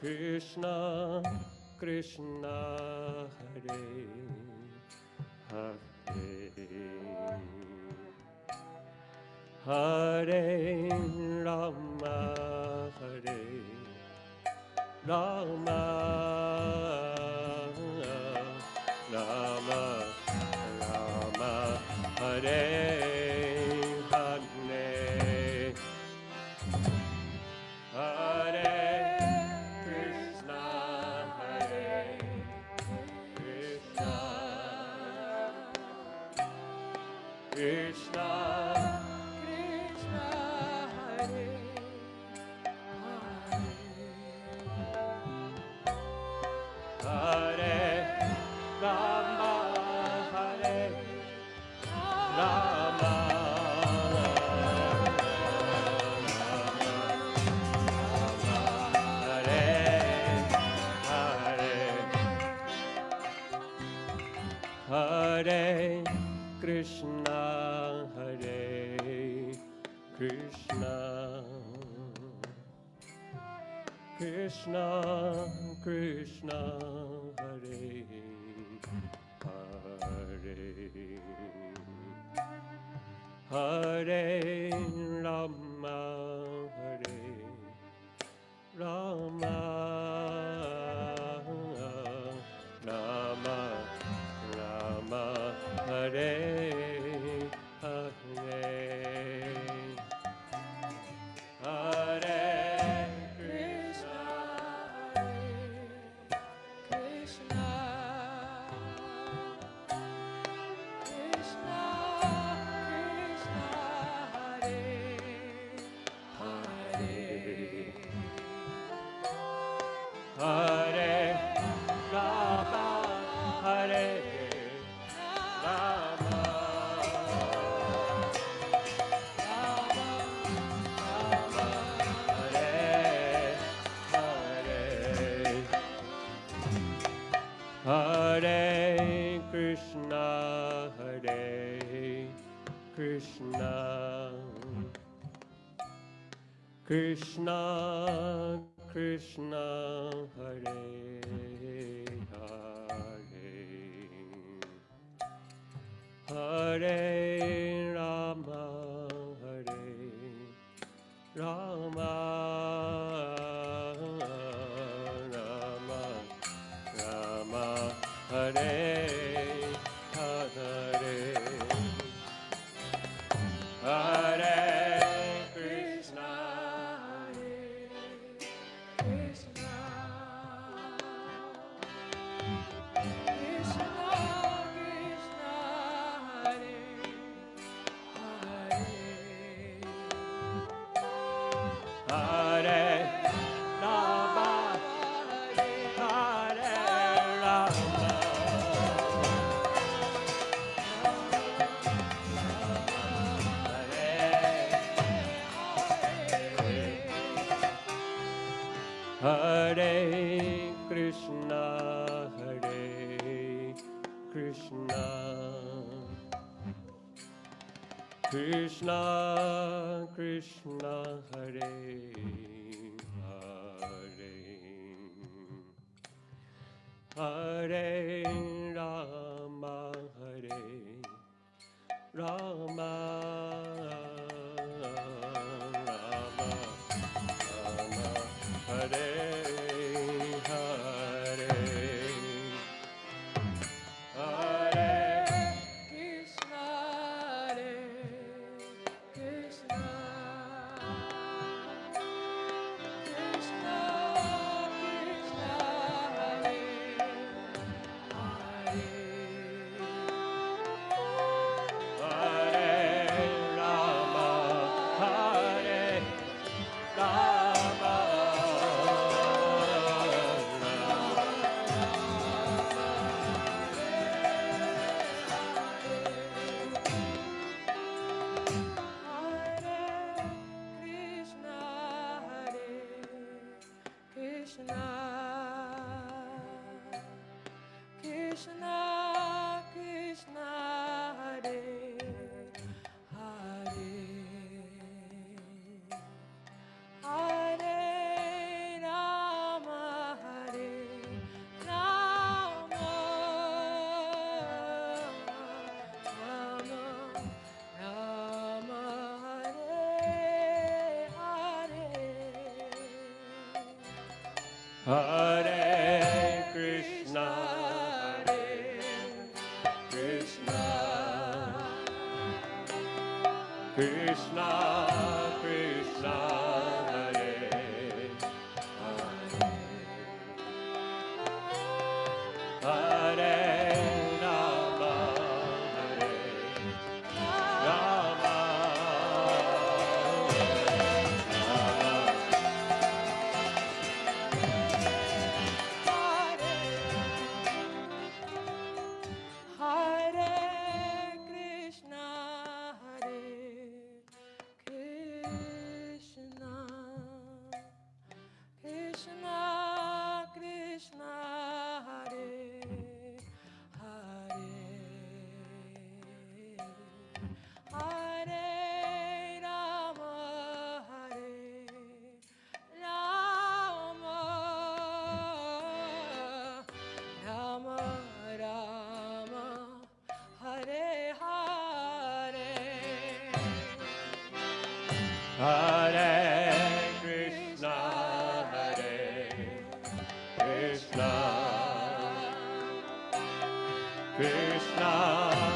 Krishna, Krishna, Hare, Hare. Hare Rama, Hare Rama. Krishna, Krishna, Hare, Hare, Hare. Krishna, Hare Krishna, Krishna, Krishna, Hare Hare, Hare. Hare Krishna,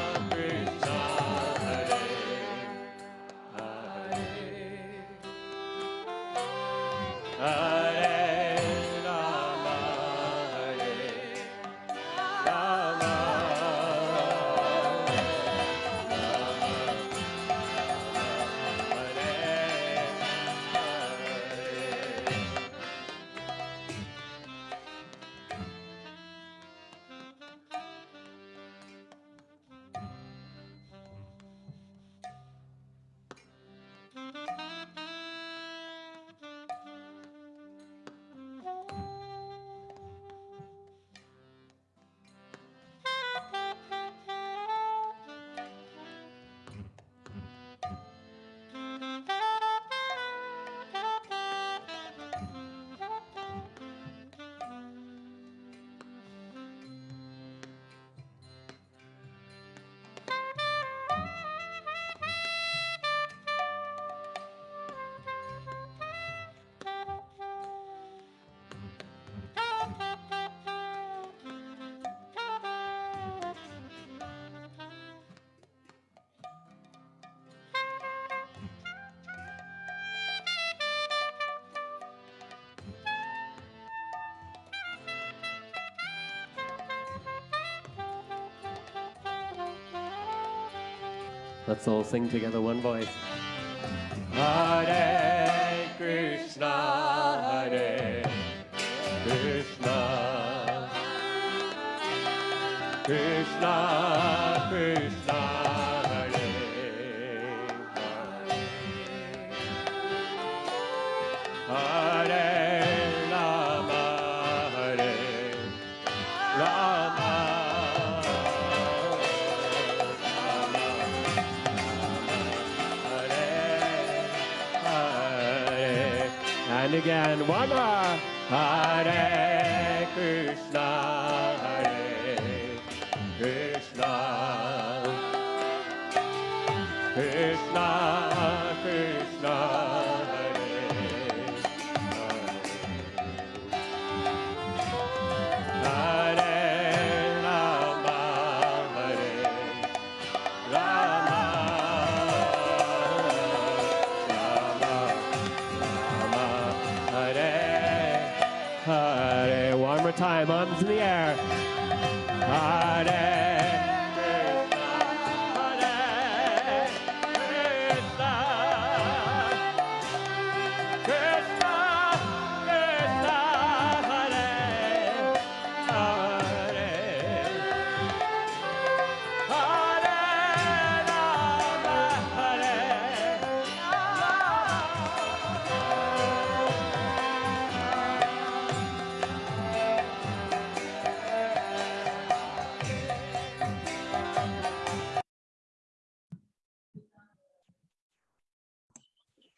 Let's all sing together one voice. Hare Krishna, Hare Krishna, Krishna, Krishna, again, one more. Hare Krishna,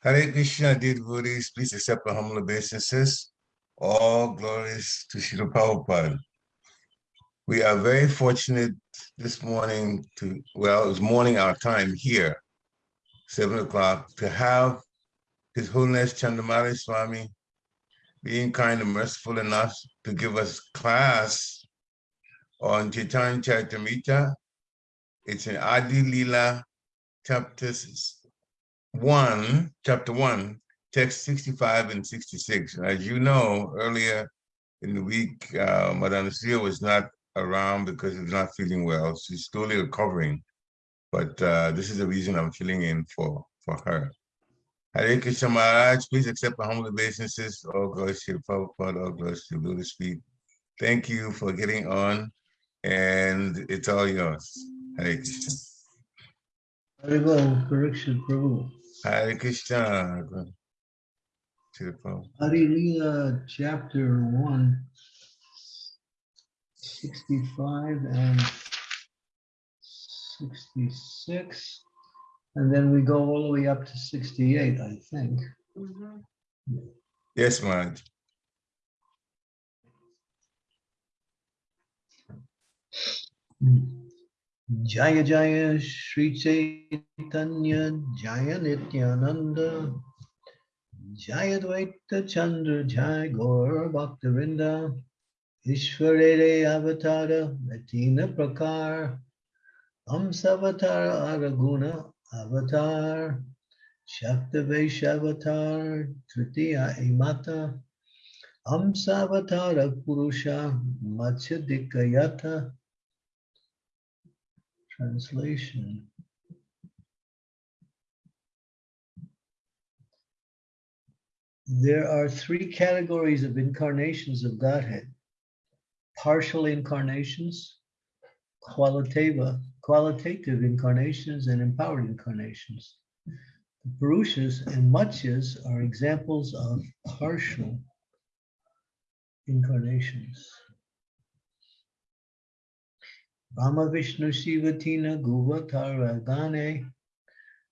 Hare Krishna, dear devotees, please accept our humble obeisances. All glories to Srila Prabhupada. We are very fortunate this morning to, well, it was morning our time here, seven o'clock, to have His Holiness Chandramauli Swami, being kind and merciful enough to give us class on Chaitanya Charitamrita. It's in Adi Lila, chapter s- one, chapter one, text 65 and 66. As you know, earlier in the week, uh, Madame Lucia was not around because she's not feeling well. She's slowly recovering. But uh, this is the reason I'm filling in for, for her. Hare Krishna Maharaj, please accept my humble obeisances. All glories to Prabhupada, all glories to Lotus feet. Thank you for getting on, and it's all yours. Hare Krishna. Haribo, Parikshit Prabhu. Hare Krishna. To the Prabhupada. Adi Lila, chapter one, 65 and 66. And then we go all the way up to 68, I think. Mm-hmm. Yes, Maharaj. Hmm. Jaya Jaya Sri Chaitanya Jaya Nityananda Jaya Dvaita Chandra Jaya Gaur Bhaktavinda Ishvarere Avatara Latina Prakar Amsavatara Araguna Avatar Shaktavesh Avatar Tritiya Imata Amsavatara Purusha Matsyadikayata Translation. There are three categories of incarnations of Godhead. Partial incarnations, qualitative, qualitative incarnations, and empowered incarnations. The Purushas and Matsyas are examples of partial incarnations. Brahma Vishnu Shiva Tina Guva Tara Gane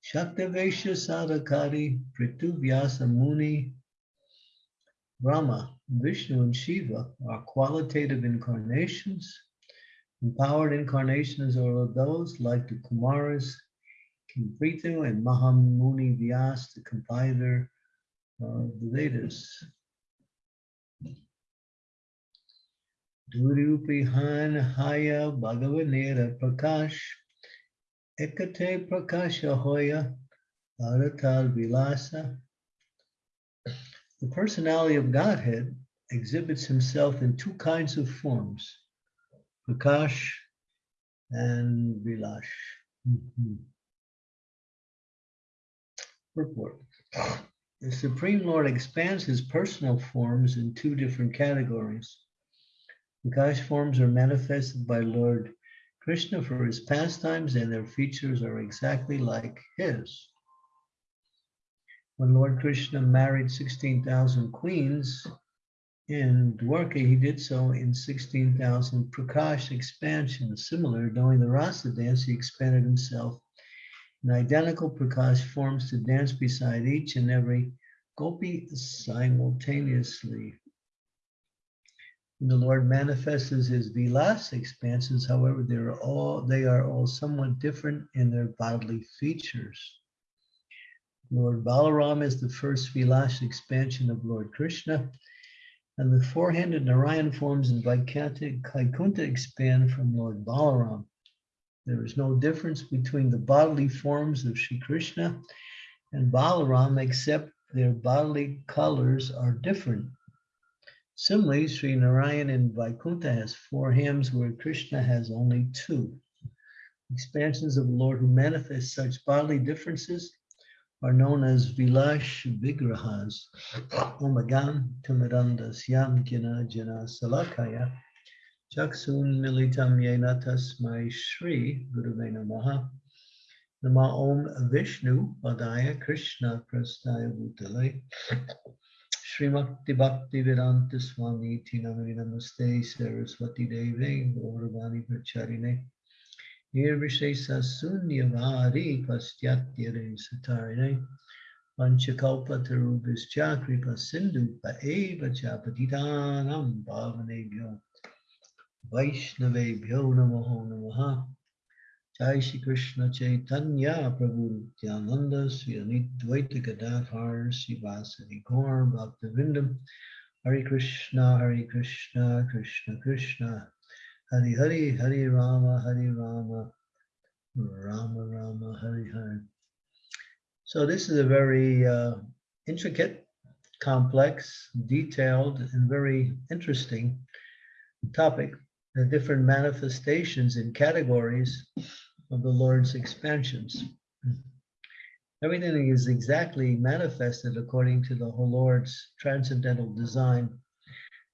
Shaktavesha Sadakari Pritu Vyasa Muni Brahma, Vishnu, and Shiva are qualitative incarnations. Empowered incarnations are those like the Kumaras, King Prithu, and Mahamuni Vyas, the compiler of the Vedas. Haya Bhagavanera Prakash Ekate Prakasha Hoya Bharatal Vilasa. The personality of Godhead exhibits himself in two kinds of forms, Prakash and Vilash. Mhm. Purport. The Supreme Lord expands his personal forms in two different categories. Prakash forms are manifested by Lord Krishna for his pastimes, and their features are exactly like his. When Lord Krishna married 16,000 queens in Dwarka, he did so in 16,000 Prakash expansion. Similar, during the Rasa dance, he expanded himself in identical Prakash forms to dance beside each and every gopi simultaneously. The Lord manifests his vilas expansions, however, they are all they are all somewhat different in their bodily features. Lord Balaram is the first vilas expansion of Lord Krishna, and the four-handed Narayan forms in Vaikuntha expand from Lord Balaram. There is no difference between the bodily forms of Sri Krishna and Balaram, except their bodily colors are different. Similarly, Sri Narayan in Vaikuntha has four hymns where Krishna has only two. Expansions of the Lord who manifest such bodily differences are known as Vilash Vigrahas. Omagam Tamarandas Yam Jana Jana Salakaya Chaksun Militam Yena Tasmai Shri Guruve Namaha Nama Om Vishnu Padaya Krishna Prastaya Bhutale Srimakti Bhakti Vedanta Swami Tinamari Namaste Saraswati Deve Gauravani Pracharine Nirvishesa Sunyavari Pastyatya Satarine Panchakalpa Tarubhischa Kripa Sindhu Paeva Chapatitanam Bhavanebhyo Vaishnavebhyo Namaho Namaha Jai Shri Krishna Chaitanya Prabhu Nityananda Sri Advaita Gadadhar Sri Vasadi Gaur Bhaktivinoda Hare Krishna, Hare Krishna, Krishna Krishna, Hare Hare, Hare Rama, Hare Rama, Rama Rama, Hare Hare. So this is a very uh, intricate, complex, detailed, and very interesting topic. The different manifestations and categories of the Lord's expansions. Everything is exactly manifested according to the whole Lord's transcendental design.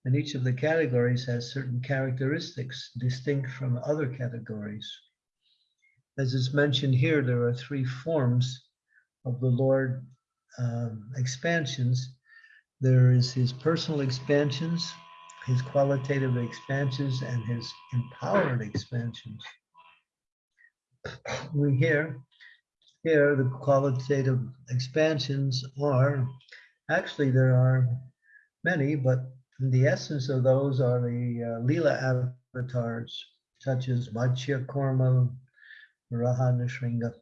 And each of the categories has certain characteristics distinct from other categories. As is mentioned here, there are three forms of the Lord um, expansions. There is his personal expansions, his qualitative expansions, and his empowered expansions. We hear here the qualitative expansions are actually there are many, but the essence of those are the uh, Leela avatars, such as Vachya Korma, Raha Nishringa.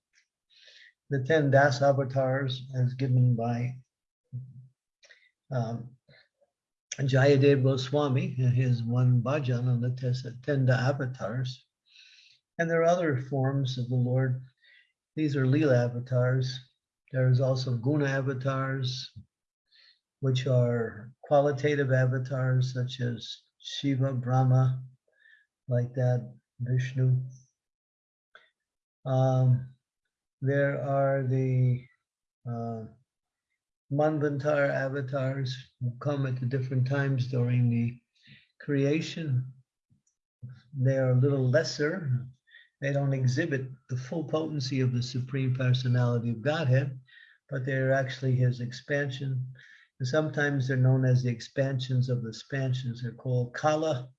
The 10 Das avatars, as given by um, Jayadev Goswami in his one bhajan on the 10 avatars. And there are other forms of the Lord. These are Leela avatars. There's also Guna avatars, which are qualitative avatars such as Shiva, Brahma, like that, Vishnu. Um, there are the uh, Manvantar avatars who come at the different times during the creation. They are a little lesser. They don't exhibit the full potency of the Supreme Personality of Godhead, but they're actually his expansion. And sometimes they're known as the expansions of the expansions. They're called Kala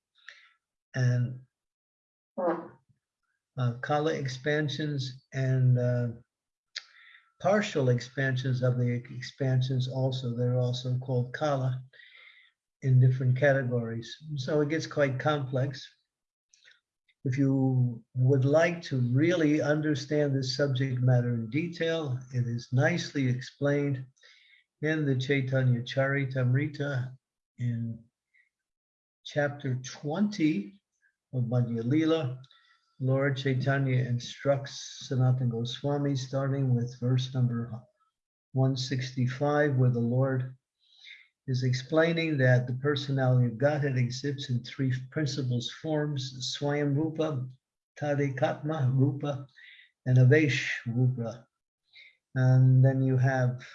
and uh, Kala expansions and uh, partial expansions of the expansions also. They're also called Kala in different categories. So it gets quite complex. If you would like to really understand this subject matter in detail, it is nicely explained in the Chaitanya Charitamrita in chapter 20 of Madhya Lila. Lord Chaitanya instructs Sanatana Goswami, starting with verse number 165, where the Lord is explaining that the personality of Godhead exists in three principles forms, Swayam Rupa, Tadekatma Rupa, and Avesh Rupa. And then you have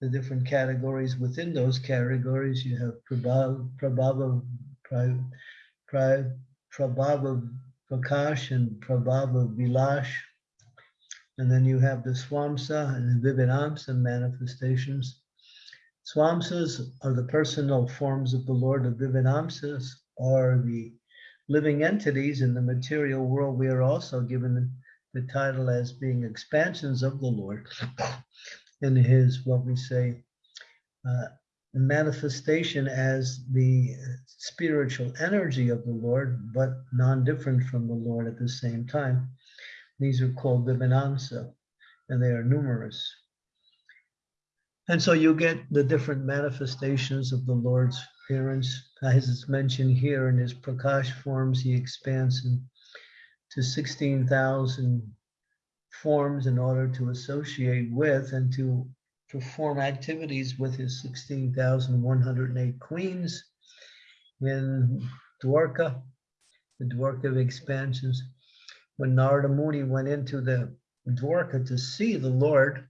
the different categories within those categories. You have Prabhava, Prabhava, Prabhava Prakash and Prabhava Vilash. And then you have the Swamsa and the Vividamsa manifestations. Swamsas are the personal forms of the Lord of Vividamsas, are the living entities in the material world. We are also given the title as being expansions of the Lord in his, what we say, uh, manifestation as the spiritual energy of the Lord, but non-different from the Lord at the same time. These are called Vivinamsa, and they are numerous. And so you get the different manifestations of the Lord's appearance. As it's mentioned here in his Prakash forms, he expands to 16,000 forms in order to associate with and to perform activities with his 16,108 queens in Dwarka, the Dwarka of expansions. When Narada Muni went into the Dwarka to see the Lord,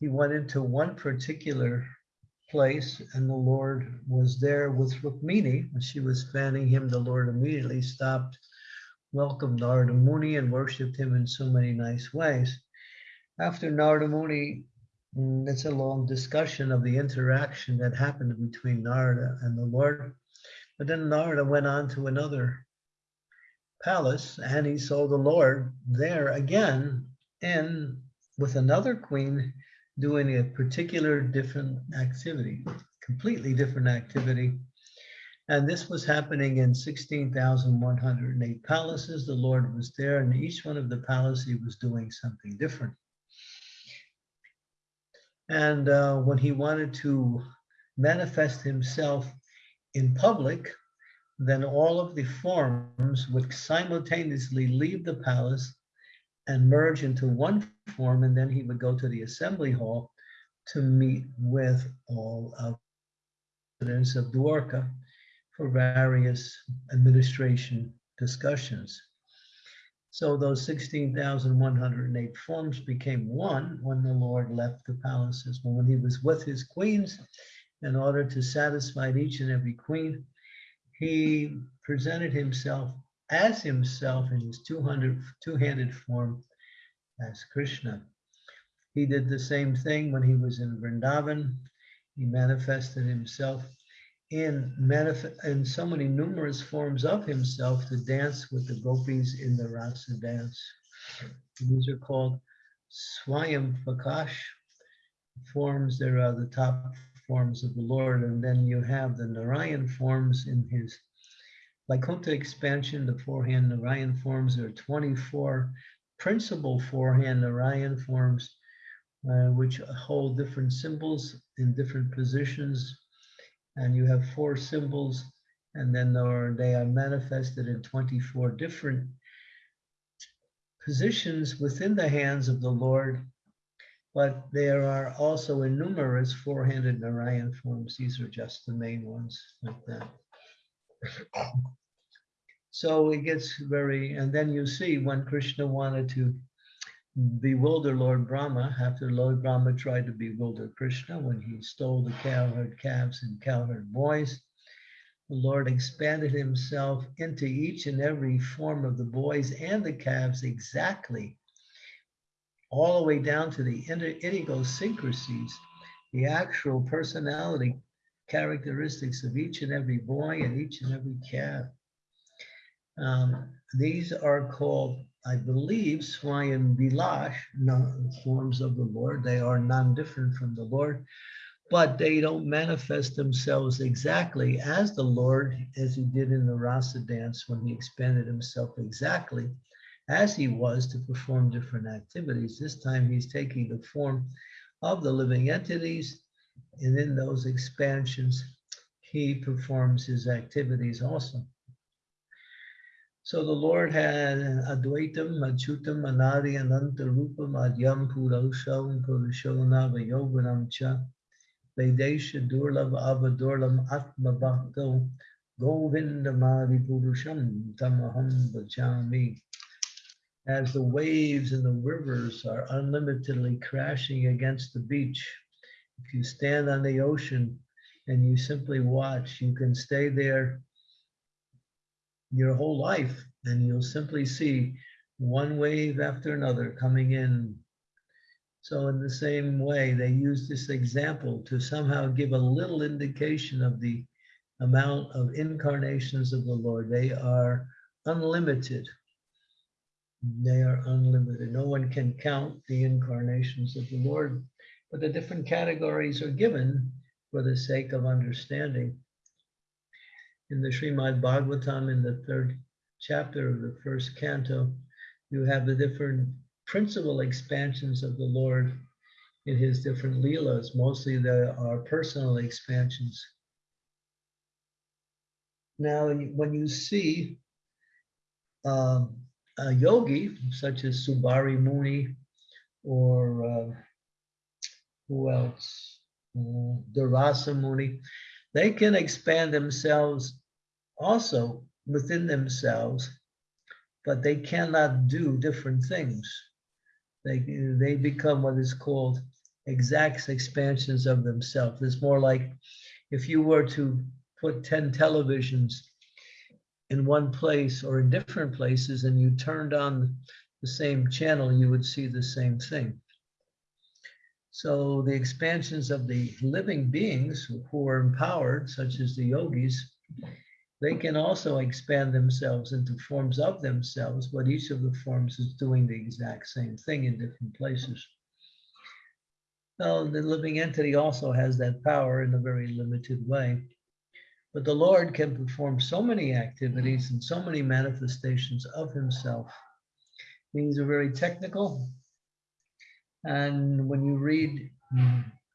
he went into one particular place and the Lord was there with Rukmini. When she was fanning him, the Lord immediately stopped, welcomed Narada Muni and worshiped him in so many nice ways. After Narada Muni Mm, it's a long discussion of the interaction that happened between Narada and the Lord. But then Narada went on to another palace and he saw the Lord there again and with another queen doing a particular different activity, completely different activity. And this was happening in 16,108 palaces. The Lord was there, and each one of the palaces was doing something different. And uh, when he wanted to manifest himself in public, then all of the forms would simultaneously leave the palace and merge into one form, and then he would go to the assembly hall to meet with all of the residents of Dwarka for various administration discussions. So those 16,108 forms became one when the Lord left the palaces, when he was with his queens in order to satisfy each and every queen. He presented himself as himself in his 200, two-handed form as Krishna. He did the same thing when he was in Vrindavan. He manifested himself in manif- in so many numerous forms of himself to dance with the gopis in the rasa dance. These are called Swayam Prakash forms. There are the top forms of the Lord, and then you have the Narayan forms in his Vaikuntha expansion, the four-hand Narayan forms. There are 24 principal four-hand Narayan forms, uh, which hold different symbols in different positions and you have four symbols, and then are, they are manifested in 24 different positions within the hands of the Lord. But there are also in numerous four-handed Narayan forms. These are just the main ones like that. So it gets very, and then you see when Krishna wanted to bewilder Lord Brahma after Lord Brahma tried to bewilder Krishna when he stole the cowherd calves and cowherd boys. The Lord expanded himself into each and every form of the boys and the calves exactly, all the way down to the idiosyncrasies, the actual personality characteristics of each and every boy and each and every calf. Um, these are called I believe Swayam Bilash, forms of the Lord. They are non-different from the Lord, but they don't manifest themselves exactly as the Lord, as he did in the Rasa dance when he expanded himself exactly as he was to perform different activities. This time he's taking the form of the living entities, and in those expansions, he performs his activities also. So the Lord had Advaitam, Achutam, Anadi, Ananta Rupam, Adyam, Purusham, Purushona, Vayoganam Cha, Vedesha, Durlab, Avadurlam, Atma Bhakto, Govindamadi Purusham, Tamaham Bhajami. As the waves and the rivers are unlimitedly crashing against the beach, if you stand on the ocean and you simply watch, you can stay there your whole life and you'll simply see one wave after another coming in. So in the same way, they use this example to somehow give a little indication of the amount of incarnations of the Lord. They are unlimited. They are unlimited. No one can count the incarnations of the Lord, but the different categories are given for the sake of understanding in the Srimad Bhagavatam in the third chapter of the first canto, you have the different principal expansions of the Lord in his different leelas. Mostly there are personal expansions. Now, when you see um, a yogi, such as Saubhari Muni, or uh, who else? Uh, Durvasa Muni, they can expand themselves also within themselves, but they cannot do different things. They, they become what is called exact expansions of themselves. It's more like if you were to put 10 televisions in one place or in different places and you turned on the same channel, you would see the same thing. So the expansions of the living beings who are empowered, such as the yogis, they can also expand themselves into forms of themselves, but each of the forms is doing the exact same thing in different places. Now, the living entity also has that power in a very limited way. But the Lord can perform so many activities and so many manifestations of himself. These are very technical. And when you read,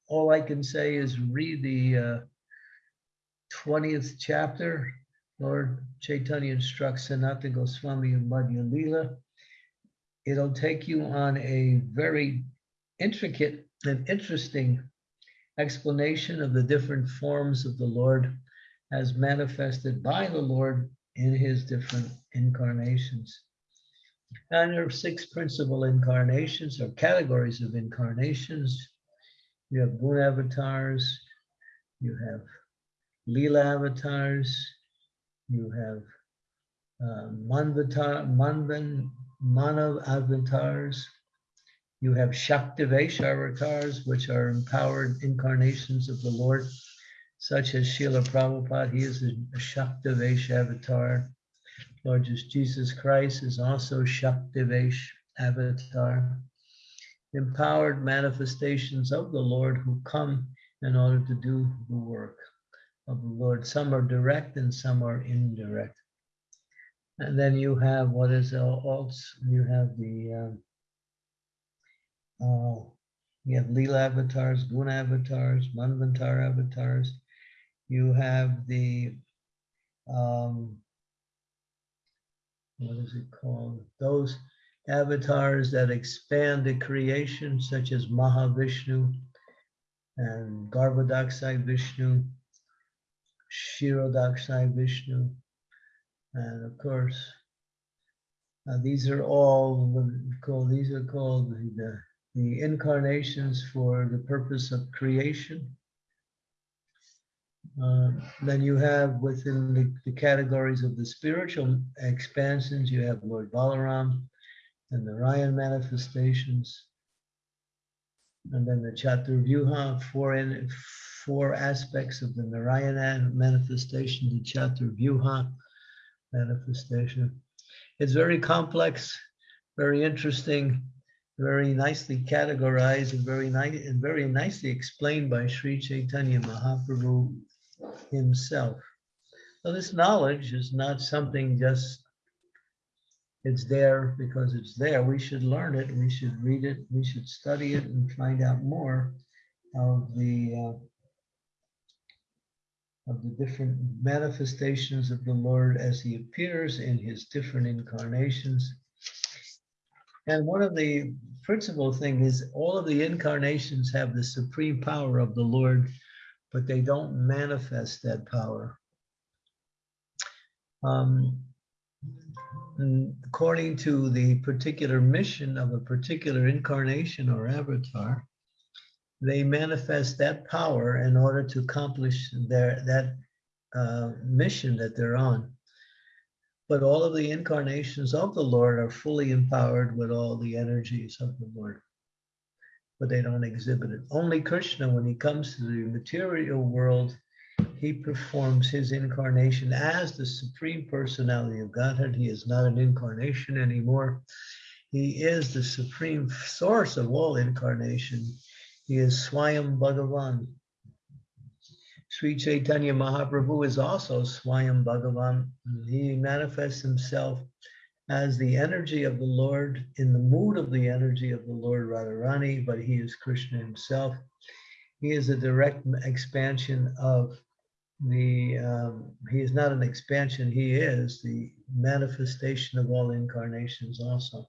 all I can say is read the uh, 20th chapter, Lord Chaitanya instructs Sanatana Goswami of Madhya Lila. It'll take you on a very intricate and interesting explanation of the different forms of the Lord as manifested by the Lord in his different incarnations. And there are six principal incarnations or categories of incarnations. You have moon avatars, you have Leela avatars, you have uh, Manvatar, Manvan, Manav avatars, you have Shaktivesh avatars, which are empowered incarnations of the Lord, such as Srila Prabhupada, he is a Shaktivesh avatar. Lord Jesus Christ is also Shaktivesh avatar. Empowered manifestations of the Lord who come in order to do the work of the Lord. Some are direct and some are indirect. And then you have what is else? You have the um, uh, you have Leela avatars, Guna avatars, Manvantar avatars. You have the um, what is it called? Those avatars that expand the creation, such as Mahavishnu and Garbhodaksai Vishnu, Shirodaksai Vishnu, and of course, uh, these are all what we call these are called the, the incarnations for the purpose of creation. Uh, then you have within the, the categories of the spiritual expansions, you have Lord Balaram and the Narayan manifestations. And then the Chaturvyuha, four, in, four aspects of the Narayana manifestation, the Chaturvyuha manifestation. It's very complex, very interesting, very nicely categorized, and very nice and very nicely explained by Sri Chaitanya Mahaprabhu himself. So this knowledge is not something just it's there because it's there. We should learn it. We should read it. We should study it and find out more of the uh, of the different manifestations of the Lord as he appears in his different incarnations. And one of the principal thing is all of the incarnations have the supreme power of the Lord, but they don't manifest that power. Um, according to the particular mission of a particular incarnation or avatar, they manifest that power in order to accomplish their that uh, mission that they're on. But all of the incarnations of the Lord are fully empowered with all the energies of the Lord, but they don't exhibit it. Only Krishna, when he comes to the material world, he performs his incarnation as the supreme personality of Godhead. He is not an incarnation anymore. He is the supreme source of all incarnation. He is Swayam Bhagavan. Sri Chaitanya Mahaprabhu is also Swayam Bhagavan. He manifests himself as the energy of the Lord, in the mood of the energy of the Lord Radharani, but he is Krishna himself. He is a direct expansion of the, um, he is not an expansion, he is the manifestation of all incarnations also.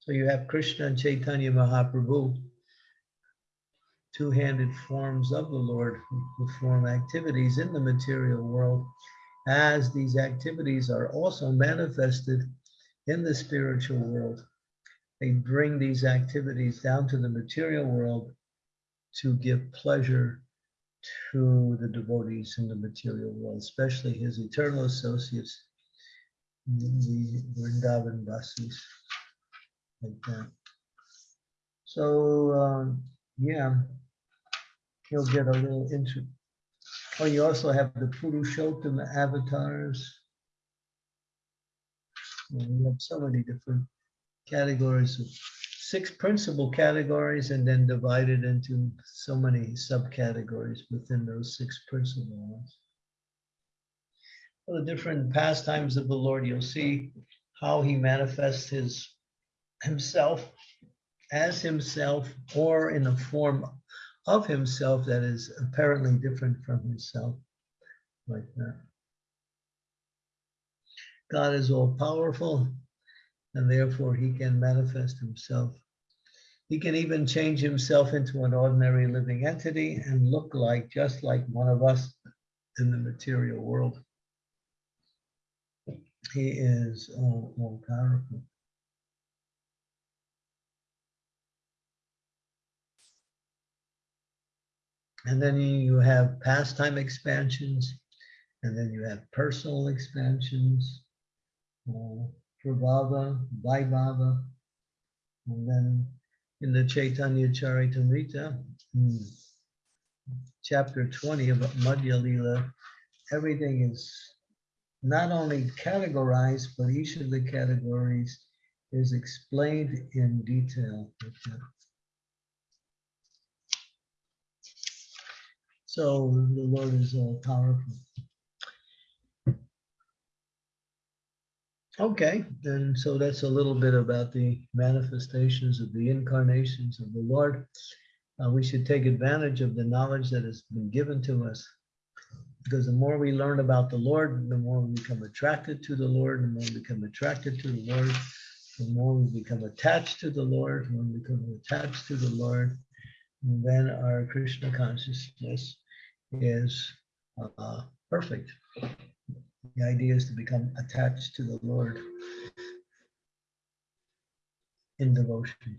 So you have Krishna and Chaitanya Mahaprabhu two-handed forms of the Lord who perform activities in the material world as these activities are also manifested in the spiritual world. They bring these activities down to the material world to give pleasure to the devotees in the material world, especially his eternal associates, the Vrindavan Vasis, like that. So, um, yeah, he'll get a little into. Oh, you also have the Purushottam avatars. And we have so many different categories of six principal categories and then divided into so many subcategories within those six principal ones. For the different pastimes of the Lord, you'll see how he manifests his himself as himself or in a form of himself that is apparently different from himself. like that. God is all powerful and therefore he can manifest himself. He can even change himself into an ordinary living entity and look like just like one of us in the material world. He is all, all powerful. And then you have pastime expansions, and then you have personal expansions, uh, Prabhava, and then in the Chaitanya Charitamrita, hmm, chapter 20 of Madhya Lila, everything is not only categorized, but each of the categories is explained in detail. So the Lord is all powerful. Okay, and so that's a little bit about the manifestations of the incarnations of the Lord. Uh, we should take advantage of the knowledge that has been given to us. Because the more we learn about the Lord, the more we become attracted to the Lord, the more we become attracted to the Lord, the more we become attached to the Lord, when we become attached to the Lord, and then our Krishna consciousness is uh, perfect. The idea is to become attached to the Lord in devotion.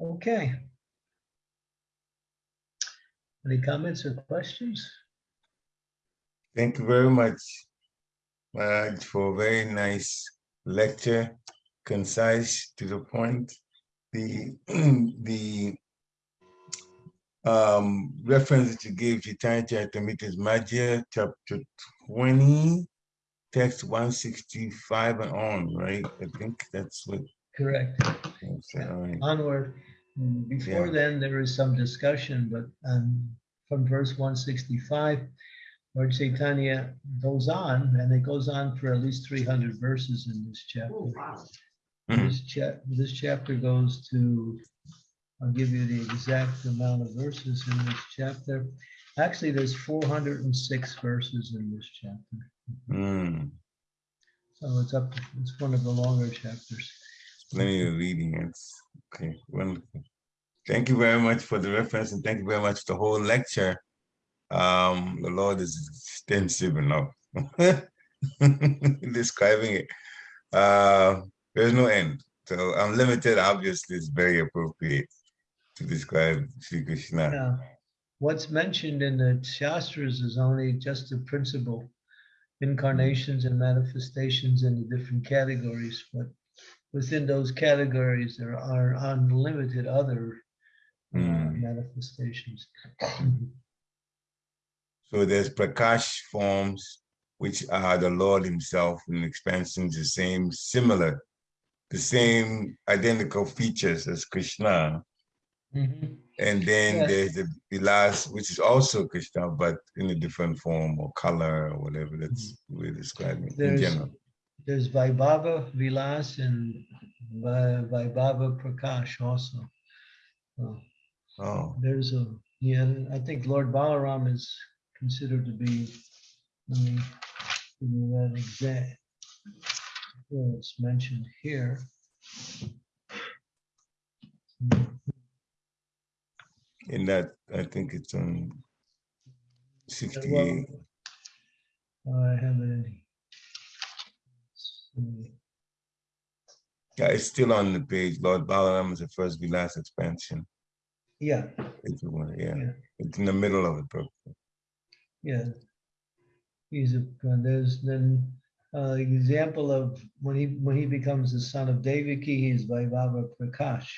Okay. Any comments or questions? Thank you very much, Maharaj, for a very nice lecture, concise to the point. The the um, reference that you gave Chaitanya Charitamrita is Madhya chapter 20, text 165 and on, right? I think that's what. Correct. that's, all right. Onward. Mm, Before Yeah. then, there is some discussion, but um, from verse 165, Lord Chaitanya goes on, and it goes on for at least 300 verses in this chapter. Mhm. This chap, this chapter goes to, I'll give you the exact amount of verses in this chapter. Actually, there's 406 verses in this chapter. Mm, So it's up, to it's one of the longer chapters. plenty of reading. It's okay, wonderful. Thank you very much for the reference and thank you very much for the whole lecture. Um, the Lord is extensive enough. Describing it. Uh, there's no end. So unlimited obviously is very appropriate to describe Sri Krishna. Now, what's mentioned in the Shastras is only just the principle, incarnations and manifestations in the different categories, but within those categories, there are unlimited other uh, Mm. manifestations. So there's Prakash forms, which are the Lord himself in expansions, the same, similar, the same identical features as Krishna. Mhm. And then Yes. there's the, the last, which is also Krishna, but in a different form or color or whatever that's we're describing in Mm-hmm. There's, general. there's Vaibhava Vilas and Va- Vaibhava Prakash also. Uh, Oh, There's a, yeah, I think Lord Balaram is considered to be, let me give you that exact. Well, it's mentioned here. In that, I think it's on Well, 68. I have it in. Yeah, it's still on the page. Lord Balaram is the first Vilas expansion. Yeah, If you want, yeah. Yeah. It's in the middle of the book. yeah. He's a, uh, there's then, uh, example of when he, when he becomes the son of Devaki, he's Vaibhava Prakash.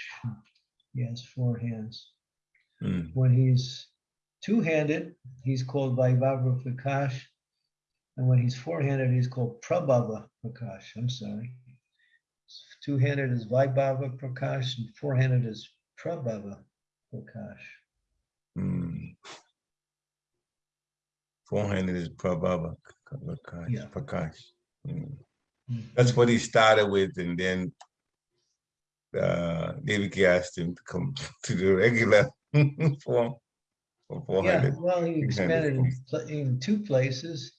He has four hands. Mm, When he's two-handed, he's called Vaibhava Prakash. And when he's four-handed, he's called Prabhava Prakash. I'm sorry. Two-handed is Vaibhava Prakash and four-handed is Prabhava Prakash. mm. Four-handed is Prabhava Prakash. Yeah. Prakash. Mm. Mm. That's what he started with, and then uh, Devaki asked him to come to the regular four Yeah, well, he expanded in, pla- in two places.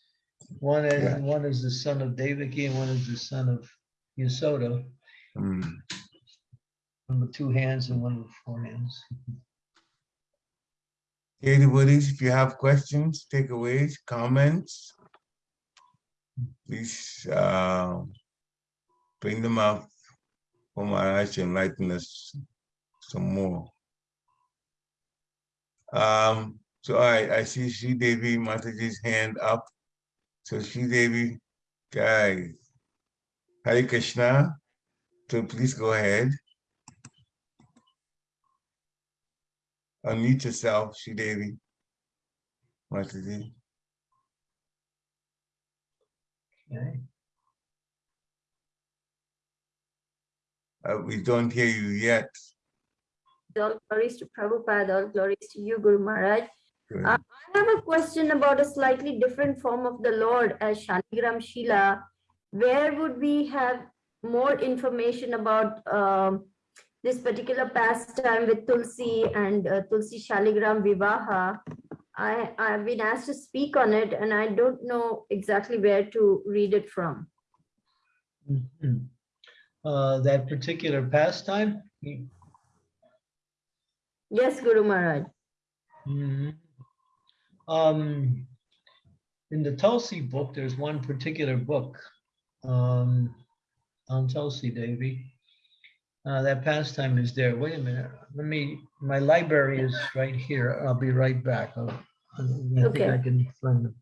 One is, Yeah. one is the son of Devaki and one is the son of Yasoda. Hmm. One with two hands and one with four hands. Anybody, if you have questions, takeaways, comments, please uh, bring them up for Maharaj to enlighten us some more. Um, so I, I see Sri Devi Mataji's hand up. So Sri Devi, guys, Hare Krishna. So please go ahead. Unmute yourself, Sri Devi. Mataji. Okay. Uh, we don't hear you yet. All glories to Prabhupada, all glories to you, Guru Maharaj. Uh, I have a question about a slightly different form of the Lord as Shaligram Shila. Where would we have more information about um, this particular pastime with Tulsi and uh, Tulsi Shaligram Vivaha? I, I've been asked to speak on it and I don't know exactly where to read it from. Mhm. Uh, that particular pastime? Yes, Guru Maharaj. Mhm. Um, in the Tulsi book, there's one particular book um, on Tulsi Devi. Uh, that pastime is there. Wait a minute. Let me, my library is right here. I'll be right back. I'll- I think I can find them.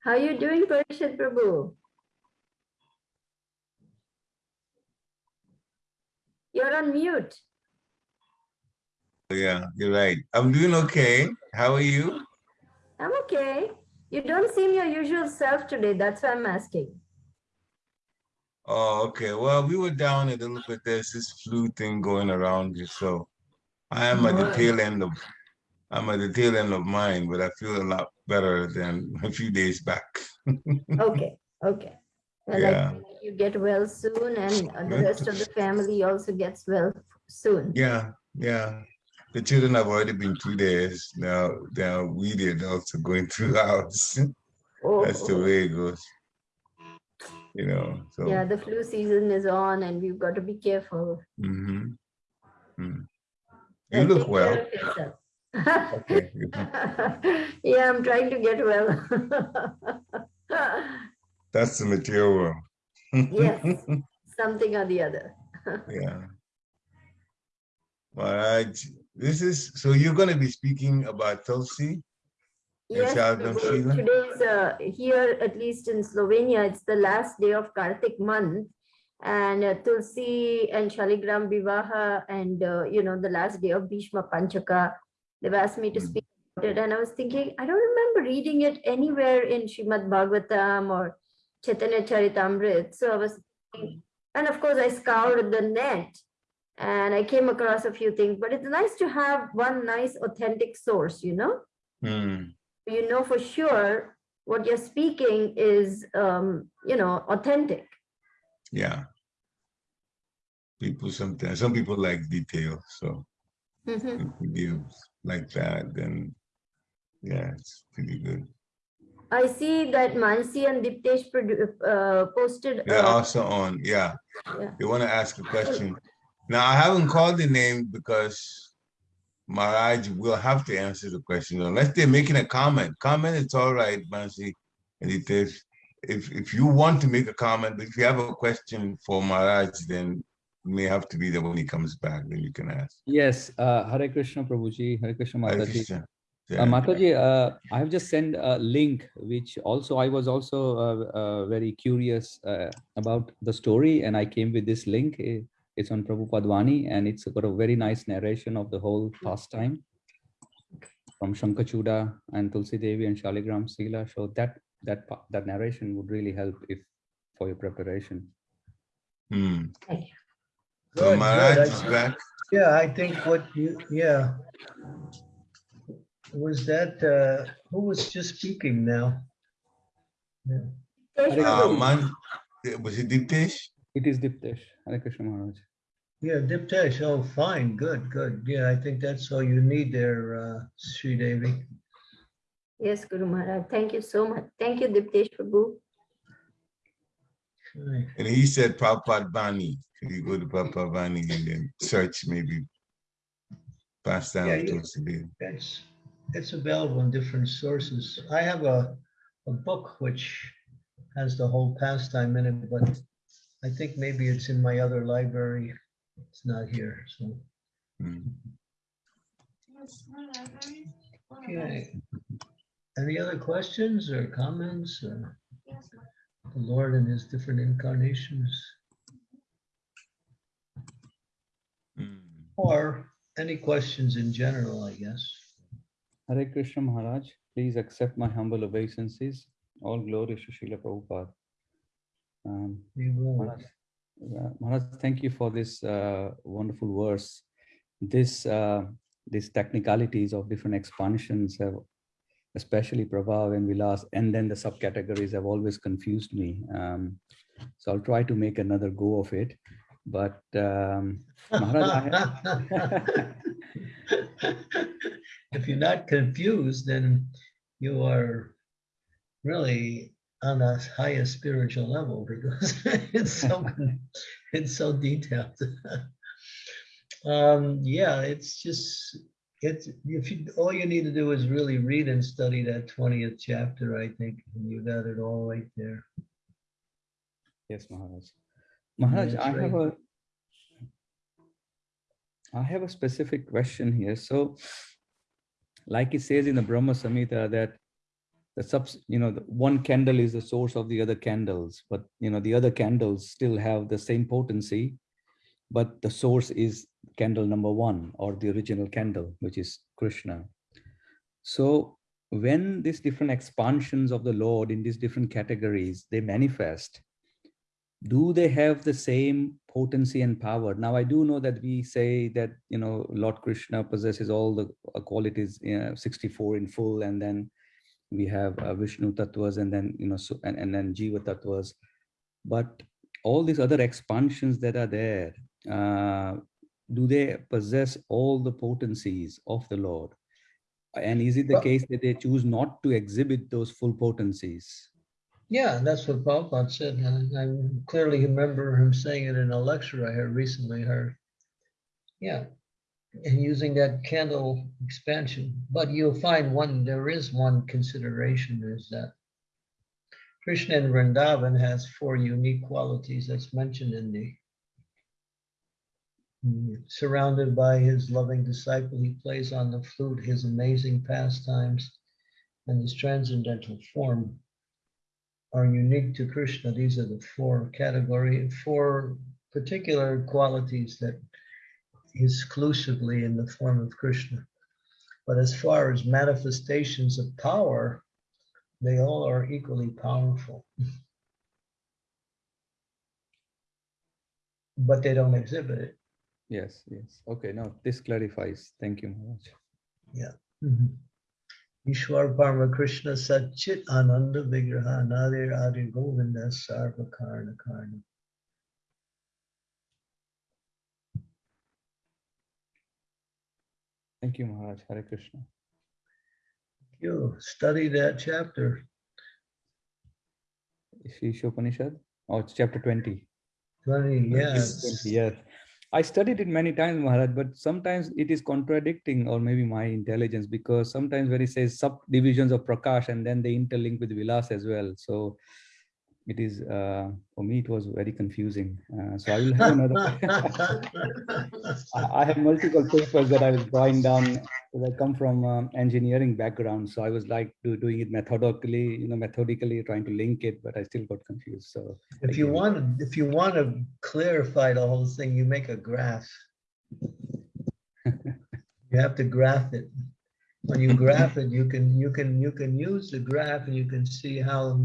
How are you doing, Parikshit Prabhu? You're on mute. Yeah, you're right. I'm doing okay. How are you? I'm okay. You don't seem your usual self today. That's why I'm asking. Oh, okay. Well, we were down a little bit. There's this flu thing going around here, so I am at the tail end of I'm at the tail end of mine, but I feel a lot better than a few days back. Okay, okay. Well, Yeah. I hope you get well soon and the rest of the family also gets well soon. Yeah, yeah. The children have already been through theirs. Now, now we the adults are going through ours. Oh, That's the oh. way it goes. You know, so. Yeah, the flu season is on and we've got to be careful. mhm. Mm. You And look well. Okay. Yeah, I'm trying to get well. That's the material. Yes. Something or the other. Yeah. Maharaj, this is, so you're gonna be speaking about Tulsi? Yes, Prabhu, Sheila? today's, uh, here, at least in Slovenia, it's the last day of Kartik month. And uh, Tulsi and Shaligram Vivaha and, uh, you know, the last day of Bhishma Panchaka, they've asked me to Mm. speak about it. And I was thinking, I don't remember reading it anywhere in Srimad Bhagavatam or Chaitanya Charitamrit. So I was, and of course, I scoured the net and I came across a few things, but it's nice to have one nice authentic source, you know? Hmm, you know for sure what you're speaking is um, you know authentic yeah. People sometimes, some people like detail, so Mhm. if we give like that, then yeah, it's pretty good. I see that mansi and diptesh uh, posted They're uh, also on, yeah. Yeah. They want to ask a question. Now, I haven't called the name because Maharaj will have to answer the question unless they're making a comment. Comment, it's all right, Mansi. And it is, if, if you want to make a comment, but if you have a question for Maharaj, then it may have to be that when he comes back, then you can ask. Yes, uh, Hare Krishna Prabhuji, Hare Krishna Hare Mataji. Krishna. Uh, Yeah. Mataji, uh, I have just sent a link, which also I was also uh, uh, very curious uh, about the story, and I came with this link. It's on Prabhupada Vani, and it's got a very nice narration of the whole pastime from Shankachuda and Tulsi Devi and Shaligram Sila. So that that that narration would really help if for your preparation. Hmm. Thank So Maharaj good. is back. Yeah, I think what you, yeah. Was that, uh, who was just speaking now? Yeah. Uh, man, was it Diptesh? It is Diptesh. Hare Krishna Maharaj. Yeah, Diptesh, oh, fine, good, good. Yeah, I think that's all you need there, uh, Sri Devi. Yes, Guru Maharaj. Thank you so much. Thank you, Diptesh Prabhu. Okay. And he said Prabhupada Bani. Could you go to Prabhupada Bani and then search maybe pass down Yeah, to us again? It's, it's available in different sources. I have a, a book which has the whole pastime in it, but I think maybe it's in my other library. It's not here, so. Mm. Okay. Any other questions or comments? or The Lord and his different incarnations, Mm. or any questions in general, I guess. Hare Krishna Maharaj, please accept my humble obeisances. All glory to Srila Prabhupada. Um, Maharaj, uh, Maharaj, thank you for this uh, wonderful verse. This uh, these technicalities of different expansions have, especially Prabhav and Vilas, and then the subcategories have always confused me. Um, so I'll try to make another go of it. But um, Maharaj, I If you're not confused, then you are really on a higher spiritual level because it's so, it's so detailed. Um, yeah, it's just, it's, if you, all you need to do is really read and study that twentieth chapter, I think, and you got it all right there. Yes, Maharaj. Maharaj, I have right. a I have a specific question here. So, like it says in the Brahma Samhita that the subs, you know, the one candle is the source of the other candles, but you know, the other candles still have the same potency, but the source is candle number one or the original candle, which is Krishna. So when these different expansions of the Lord in these different categories, they manifest, do they have the same potency and power? Now i do know that we say that you know lord krishna possesses all the uh, qualities you know, 64 in full and then we have uh, vishnu tattvas and then you know so and, and then jiva tattvas. But all these other expansions that are there uh, do they possess all the potencies of the lord? And is it the Well- case that they choose not to exhibit those full potencies Yeah, that's what Prabhupada said, and I clearly remember him saying it in a lecture I heard recently heard. Yeah, and using that candle expansion, but you'll find one, there is one consideration is that Krishna in Vrindavan has four unique qualities that's mentioned in the surrounded by his loving disciple, he plays on the flute, his amazing pastimes, and his transcendental form are unique to Krishna. These are the four category, four particular qualities that exclusively in the form of Krishna. But as far as manifestations of power, they all are equally powerful. But they don't exhibit it. yes yes okay now this clarifies thank you Maharaj. Mhm. Ishwar Parma Krishna Satchit Ananda Vigraha Nadir Adi Govinda Sarva Karna Karna. Thank you, Maharaj. Hare Krishna. Thank you study that chapter. Shri Upanishad, Oh, it's chapter 20. Twenty, yes. 20, Yes. I studied it many times, Maharaj, but sometimes it is contradicting, or maybe my intelligence, because sometimes when it says subdivisions of Prakash and then they interlink with Vilas as well. So it is, uh, for me, it was very confusing. Uh, so I will have another. I have multiple papers that I was drawing down. because I come from um, engineering background, so I was like do, doing it methodically, you know, methodically trying to link it, but I still got confused. So If you want, to, if you want to clarify the whole thing, you make a graph. You have to graph it. When you graph it, you can, you can, you can use the graph and you can see how,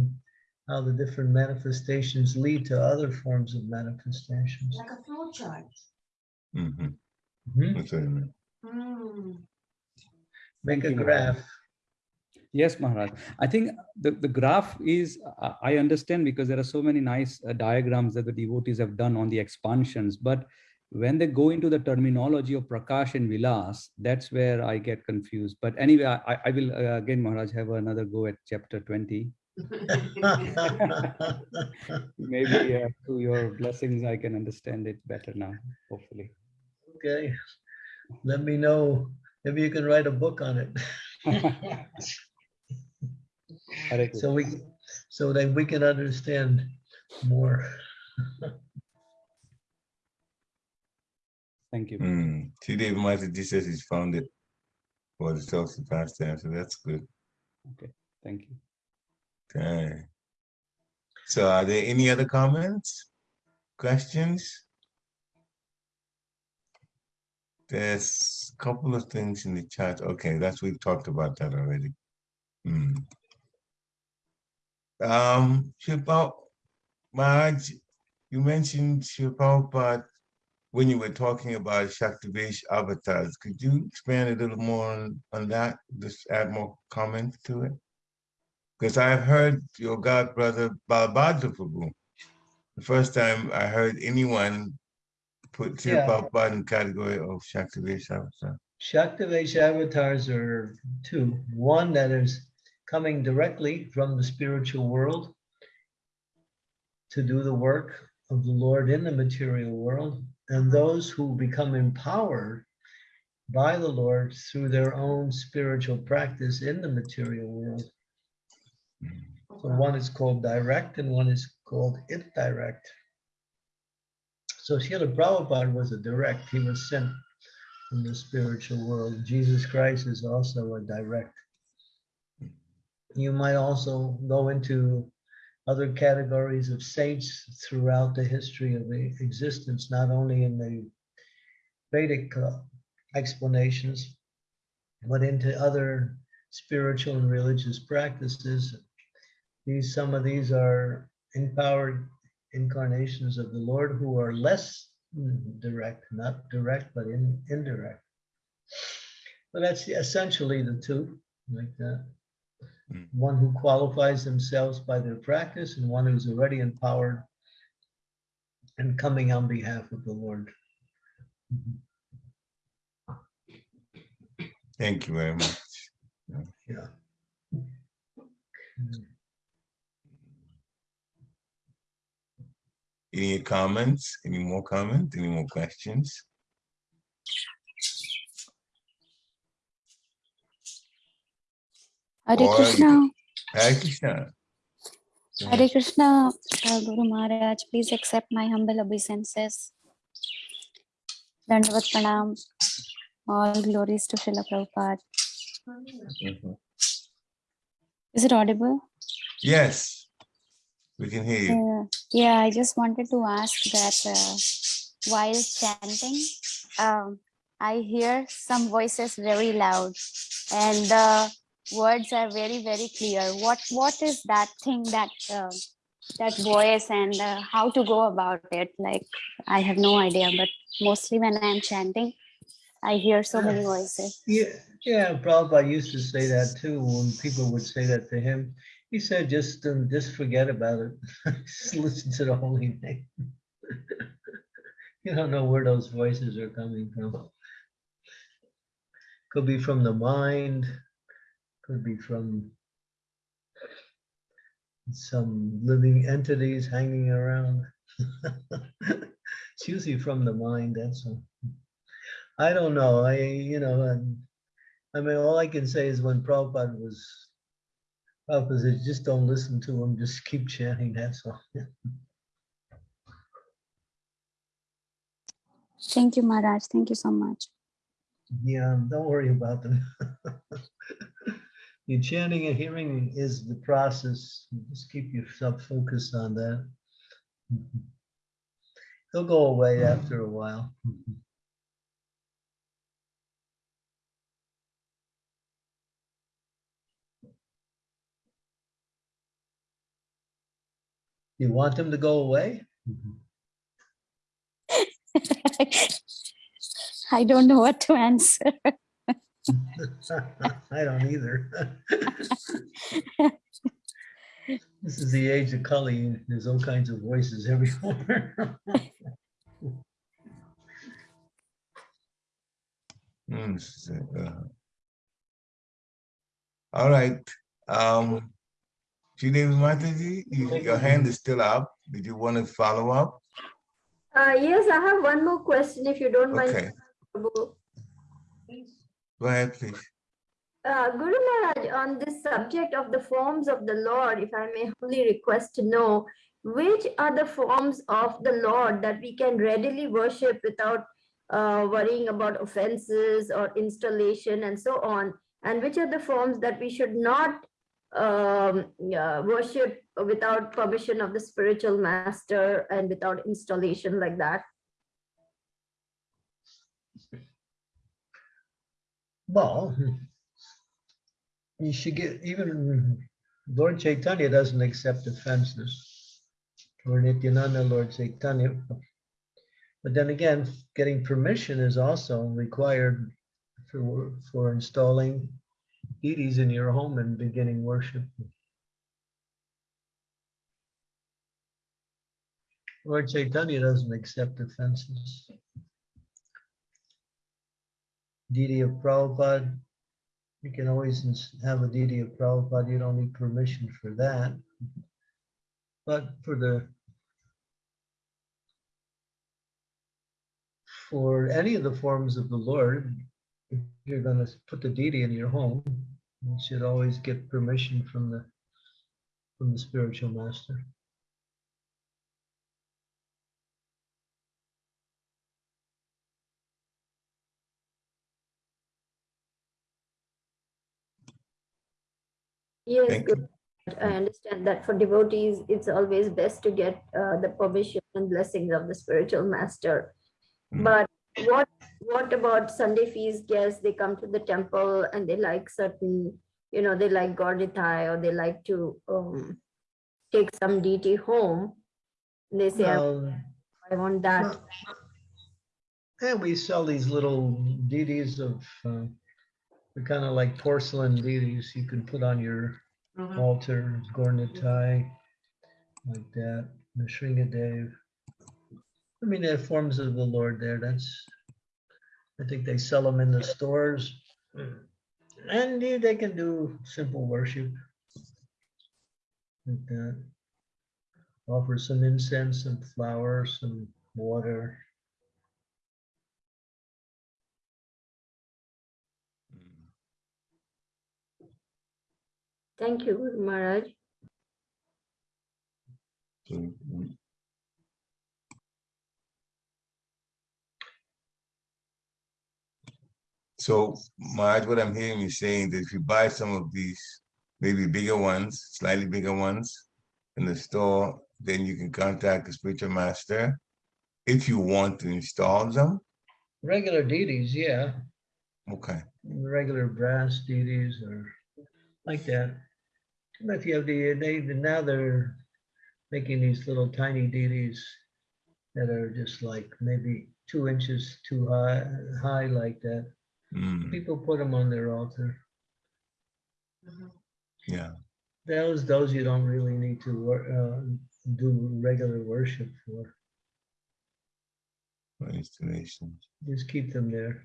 how the different manifestations lead to other forms of manifestations. Like a flow chart. Mhm. Mhm. That's what I meant. Hmm. Make Thank a graph. Yes, Maharaj. I think the, the graph is, uh, I understand because there are so many nice uh, diagrams that the devotees have done on the expansions, but when they go into the terminology of Prakash and Vilas, that's where I get confused. But anyway, I, I will uh, again, Maharaj, have another go at chapter 20. Maybe uh, through your blessings, I can understand it better now, hopefully. Okay, let me know. Maybe you can write a book on it. So we, so that we can understand more. Thank you. Hmm. Sri Devi Mataji says he's found it for the Tulsi pastime, so that's good. Okay, thank you. Okay. So are there any other comments? Questions? There's a couple of things in the chat. Okay, that's, we've talked about that already. Hmm. Um, Srila, Maharaj, you mentioned Srila, when you were talking about Shaktivesh avatars, could you expand a little more on, on that? Just add more comments to it? Because I've heard your god brother Balabhadra Prabhu. The first time I heard anyone put Yeah. Srila Prabhupada in category of Shaktivesh avatar. Shaktivesh avatars are two. One that is coming directly from the spiritual world to do the work of the Lord in the material world, and those who become empowered by the Lord through their own spiritual practice in the material world. So one is called direct and one is called indirect. So Srila Prabhupada was a direct, he was sent from the spiritual world. Jesus Christ is also a direct. You might also go into other categories of saints throughout the history of the existence, not only in the Vedic uh, explanations, but into other spiritual and religious practices. These, some of these are empowered incarnations of the Lord who are less direct, not direct, but in, indirect. But that's essentially the two, like that. Mm. One who qualifies themselves by their practice and one who's already empowered and coming on behalf of the Lord. Thank you very much. Yeah. Any comments? Any more comments? Any more questions? Hare Krishna, Hare Krishna. Hare Krishna, uh, Guru Maharaj, please accept my humble obeisances. Dandavat Pranam, all glories to Srila Prabhupada. Mhm. Is it audible? Yes, we can hear you. Uh, yeah, I just wanted to ask that uh, while chanting, um, I hear some voices very loud and the words are very, very clear. What What is that thing that uh, that voice and uh, how to go about it? Like, I have no idea, but mostly when I am chanting, I hear so many voices. Yeah, yeah, Prabhupada used to say that too, when people would say that to him. He said, just, um, just forget about it. Just listen to the holy name. You don't know where those voices are coming from. Could be from the mind, could be from some living entities hanging around. It's usually from the mind, that's all. I don't know, I, you know, and I mean, all I can say is when Prabhupada was, Prabhupada said, just don't listen to them, just keep chanting, that's all. Thank you, Maharaj. Thank you so much. Yeah, don't worry about them. Your chanting and hearing is the process. Just keep yourself focused on that. Mm-hmm. They'll go away after a while. Mm-hmm. You want them to go away? I don't know what to answer. I don't either. This is the age of Kali. There's all kinds of voices everywhere. Hmm, this is, All right, um, Sridevi Mataji, you- your hand is still up. Did you want to follow up? Uh, yes, I have one more question if you don't mind. Okay, Prabhu. go ahead, please. Uh, Guru Maharaj, on this subject of the forms of the Lord, if I may humbly request to know, which are the forms of the Lord that we can readily worship without uh, worrying about offenses or installation and so on? And which are the forms that we should not um, yeah, worship without permission of the spiritual master and without installation like that? Well, you should get, even Lord Chaitanya doesn't accept offenses. Or Nityananda, Lord Chaitanya. But then again, getting permission is also required for, for installing deities in your home and beginning worship. Lord Chaitanya doesn't accept offenses. Deity of Prabhupada, you can always have a deity of Prabhupada, you don't need permission for that. But for the for any of the forms of the Lord, if you're gonna put the deity in your home, you should always get permission from the from the spiritual master. Yes, Thank Guru I understand that for devotees, it's always best to get uh, the permission and blessings of the spiritual master. Mm. But what what about Sunday feast guests? They come to the temple and they like certain, you know, they like Gaura Nitai or they like to um, take some deity home. They say, I, I want that. well, And we sell these little deities of, uh, they're kind of like porcelain deities you can put on your altar, Gaura Nitai, like that, the Shringadev. I mean, they're forms of the Lord there. That's, I think they sell them in the stores. And they can do simple worship. Like that. Offer some incense some flowers, some water. Thank you, Guru Maharaj. Mm, So, Maharaj, what I'm hearing you saying that if you buy some of these, maybe bigger ones, slightly bigger ones in the store, then you can contact the spiritual master if you want to install them. Regular deities, yeah, Okay, regular brass deities or like that. But if you have the, they, now they're making these little tiny deities that are just like maybe two inches too high, high like that. Mm, People put them on their altar. yeah, Those, those you don't really need to wor- uh, do regular worship for. for installations. Just keep them there.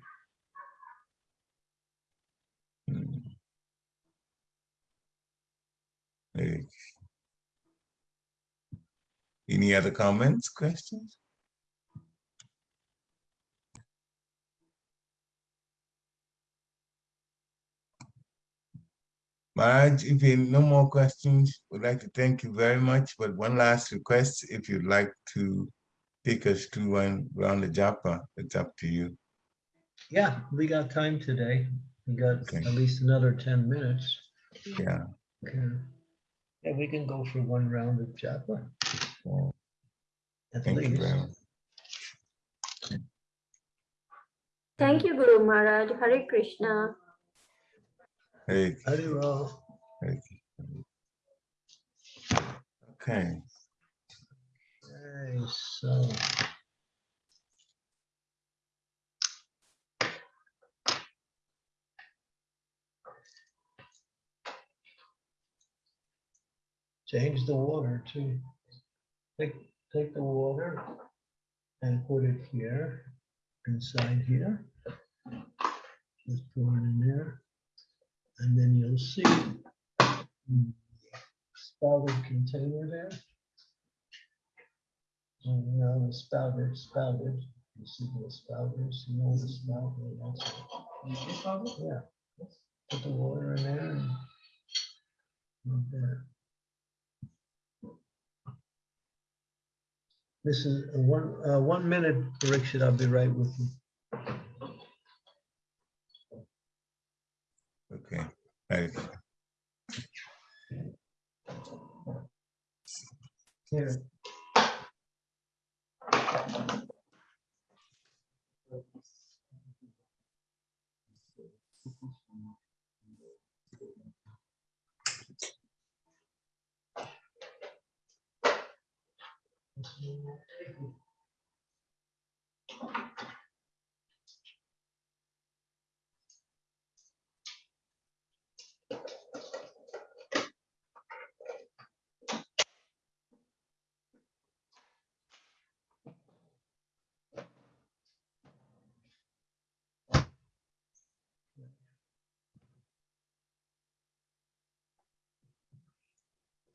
Mm. Any other comments, questions? Maharaj, if you no more questions, we'd like to thank you very much, but one last request, if you'd like to take us through one round of japa, it's up to you. Yeah, we got time today. We got Okay. at least another ten minutes. Yeah. Okay. Yeah, we can go for one round of japa. Well, At Thank you least. very much. Thank you, Guru Maharaj. Hare Krishna. Hey. Hey. Okay. Okay, so. Change the water to take take the water and put it here inside here. Just pour it in there. And then you'll see spouted container there. And now the spouted, spouted, you see the spouters, you know the spout, that's. Yeah. Put the water in there and like. This is a one, uh, one minute, Parikshit, I'll be right with you. Okay. Here.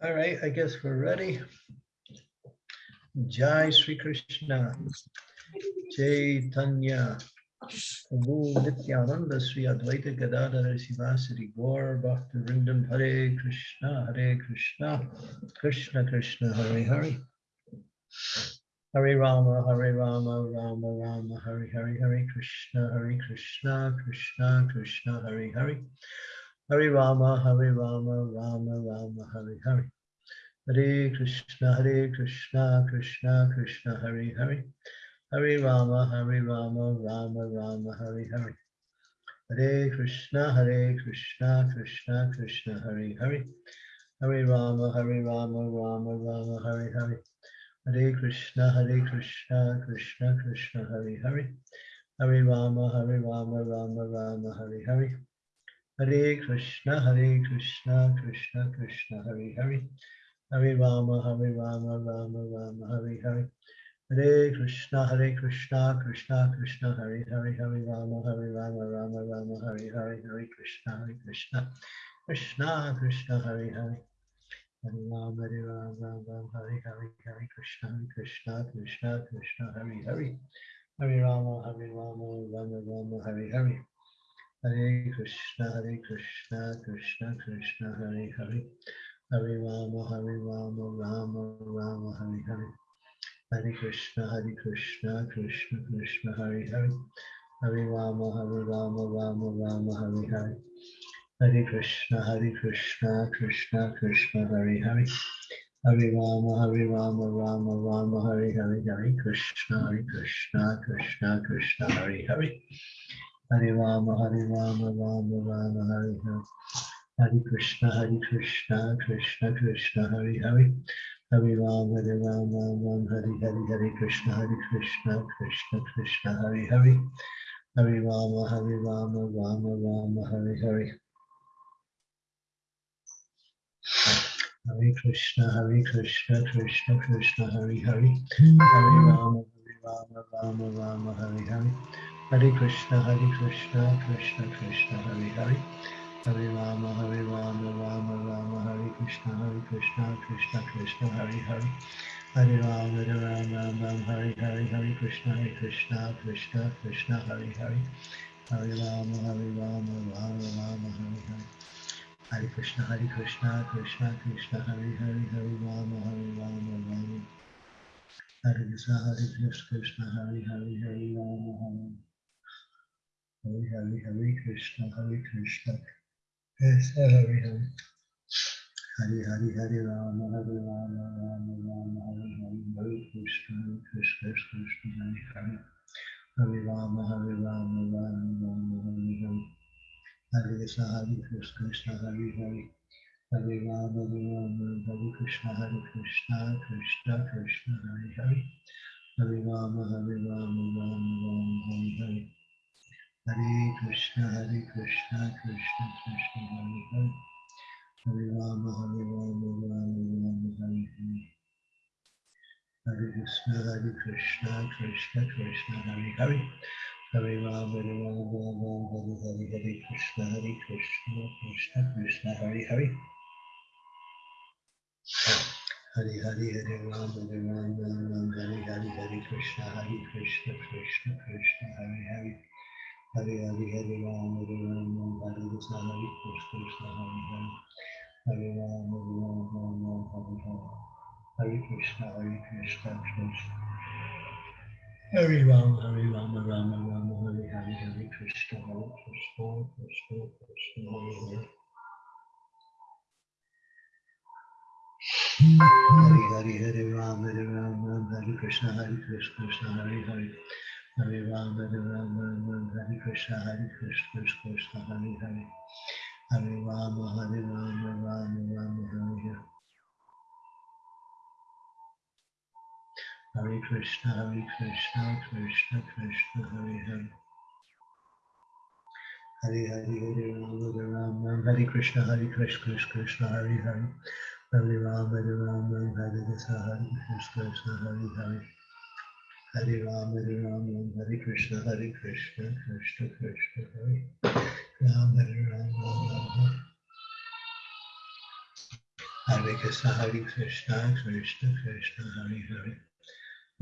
All right, I guess we're ready. Jai Sri Krishna. Chaitanya. Prabhu Nityananda Sri Advaita Gadadhara Srivasadi Gaur Bhakta Vrindam Hare Krishna Hare Krishna Krishna Krishna Hare Hare Hare Rama Hare Rama Rama Rama Hare Hare Hare Krishna Hare Krishna Krishna Krishna Hare Hare Hare Rama Hare Rama Rama Rama Hare Hare Hare Krishna Hare Krishna Krishna Krishna Hare Hare Hare Rama, Hare Rama, Rama Rama, Hare Hare. Hare Krishna, Hare Krishna, Krishna Krishna, Hare Hare. Hare Rama, Hare Rama, Rama Rama, Hare Hare. Hare Krishna, Hare Krishna, Krishna Krishna, Hare Hare. Hare Rama, Hare Rama, Rama Rama, Hare Hare. Hare Krishna, Hare Krishna, Krishna Krishna, Hare Hare. Hare Rama, Hare Rama, Rama Rama, Hare Hare. Hare Krishna, Hare Krishna, Krishna Krishna, Hare Hare, Hare Rama, Hare Rama, Rama Rama, Hare Hare, Hare Krishna, Hare Krishna, Krishna Krishna, Hare Hare. Hare Rama, Hare Rama Rama, Hare Hare, Hare Krishna, Hare Krishna, Krishna Krishna, Hare Hare. Hare Rama, Hare Rama, Rama Rama, Hare Hare. Hare Krishna, Hare Krishna, Krishna Krishna, Hare Hare. Hare Rama, Hare Rama, Rama Rama, Hare Hare. Hare Krishna, Hare Krishna, Krishna Krishna, Hare Hare. Hare Rama, Hare Rama, Rama Rama, Hare Hare. Hare Krishna, Hare Krishna, Krishna Krishna, Hare Hare. Hare Rama, Hare Rama, Rama Rama, Hare Hare. Hare Krishna, Hare Krishna, Krishna Krishna, Hare Hare. Hare Rama, Hare Rama, Rama Rama, Hare Hare. Hare Krishna, Hare Krishna, Krishna Krishna, Hare Hare. Hare Ram, Hare Ram, Ram Ram, Hare Hare, Hare Krishna, Hare Krishna, Krishna Krishna, Hare Hare. Hare Rama, Hare Rama, Rama Rama, Hare Hare. Hare Krishna, Hare Krishna, Krishna Krishna, Hare Hare. Hare Rama, Hare Rama, Rama Rama, Hare Hare. Hare Krishna, Hare Krishna, Krishna Krishna, Hare Hare. Hare Rama, Hare Rama, Rama Rama, Hare Krishna, Hare Krishna, Krishna Krishna, Hare Hare. Hare Rama, Hare Rama, Rama Rama, Hare Hare, Hare Krishna, Hare Krishna, Krishna Krishna, Hare Hare. Hare Rama, Hare Rama, Rama Rama, Hare Hare. Hare Krishna, Hare Krishna, Krishna Krishna, Hare Hare, Hare Rama, Hare Rama, Rama. Hare Krishna, Hare Krishna, Hare Hare, Hare Rama, Hare. Hare Hare, Hare Krishna, Hare Krishna. Krishna Hare Hare. Hare Hare Hare Rama Hare Rama Rama Rama Hare Hare Hare Krishna Hare Krishna Krishna Hare Hare Hare Rama Hare Rama Rama Rama Hare Hare Hare Krishna Hare Krishna Krishna Hare Hare Hare Rama Hare Rama Hare Krishna Hare Krishna Krishna Krishna Hare Hare Hare Rama Hare Rama Rama Rama Hare Hare Hare Krishna Hare Krishna Krishna Krishna Hare Hare Hare Rama, Hare Rama, Rama Rama, Hare Hare. Hare Krishna, Hare Krishna, Krishna Krishna, Hare Hare. Hare Rama, Hare Rama, Rama Hare Hare, Hare Krishna, Hare Krishna, Krishna Krishna, Hare Hare. Hare Hare, Hare Rama, Hare Rama, Rama, Rama Hare Hare, Hare Krishna, Hare Krishna, Krishna Krishna, Hare Hare. Hare Hare, Hare Rama, Hare Rama, Hare Krishna, Hare Krishna, Hare Hare. Hare Rama, Hare Rama, Rama Hare Hare. Hare Krishna, Hare Krishna, Krishna. Hare Rama, Hare Rama, Rama Rama, Hare Hare, Hare Krishna, Hare Krishna, Krishna Krishna, Hare Hare. Hare Hare, Hare Rama, Hare Rama, Hare Krishna, Hare Krishna, Krishna Hare Hare. Hare Rama, Rama Hare Krishna, Hare Krishna, Krishna Hare Hare. Hare Rama, Hare Rama, Rama Rama, Hare Hare. Hare Krishna, Hare Krishna, Krishna Krishna, Hare Hare. Hare Hare, Hare Rama, Hare Rama, Hare Krishna, Hare Krishna, Krishna Krishna, Hare Hare. Hare Rama, Hare Rama, Hare Krishna, Hare Krishna, Krishna Hare Hare. Hare Rama, Hare Rama, Hare Krishna, Hare Krishna, Krishna Krishna, Hare Rama, Hare Rama, Rama. Hare Krishna, Hare Krishna, Krishna Krishna, Hare Hare.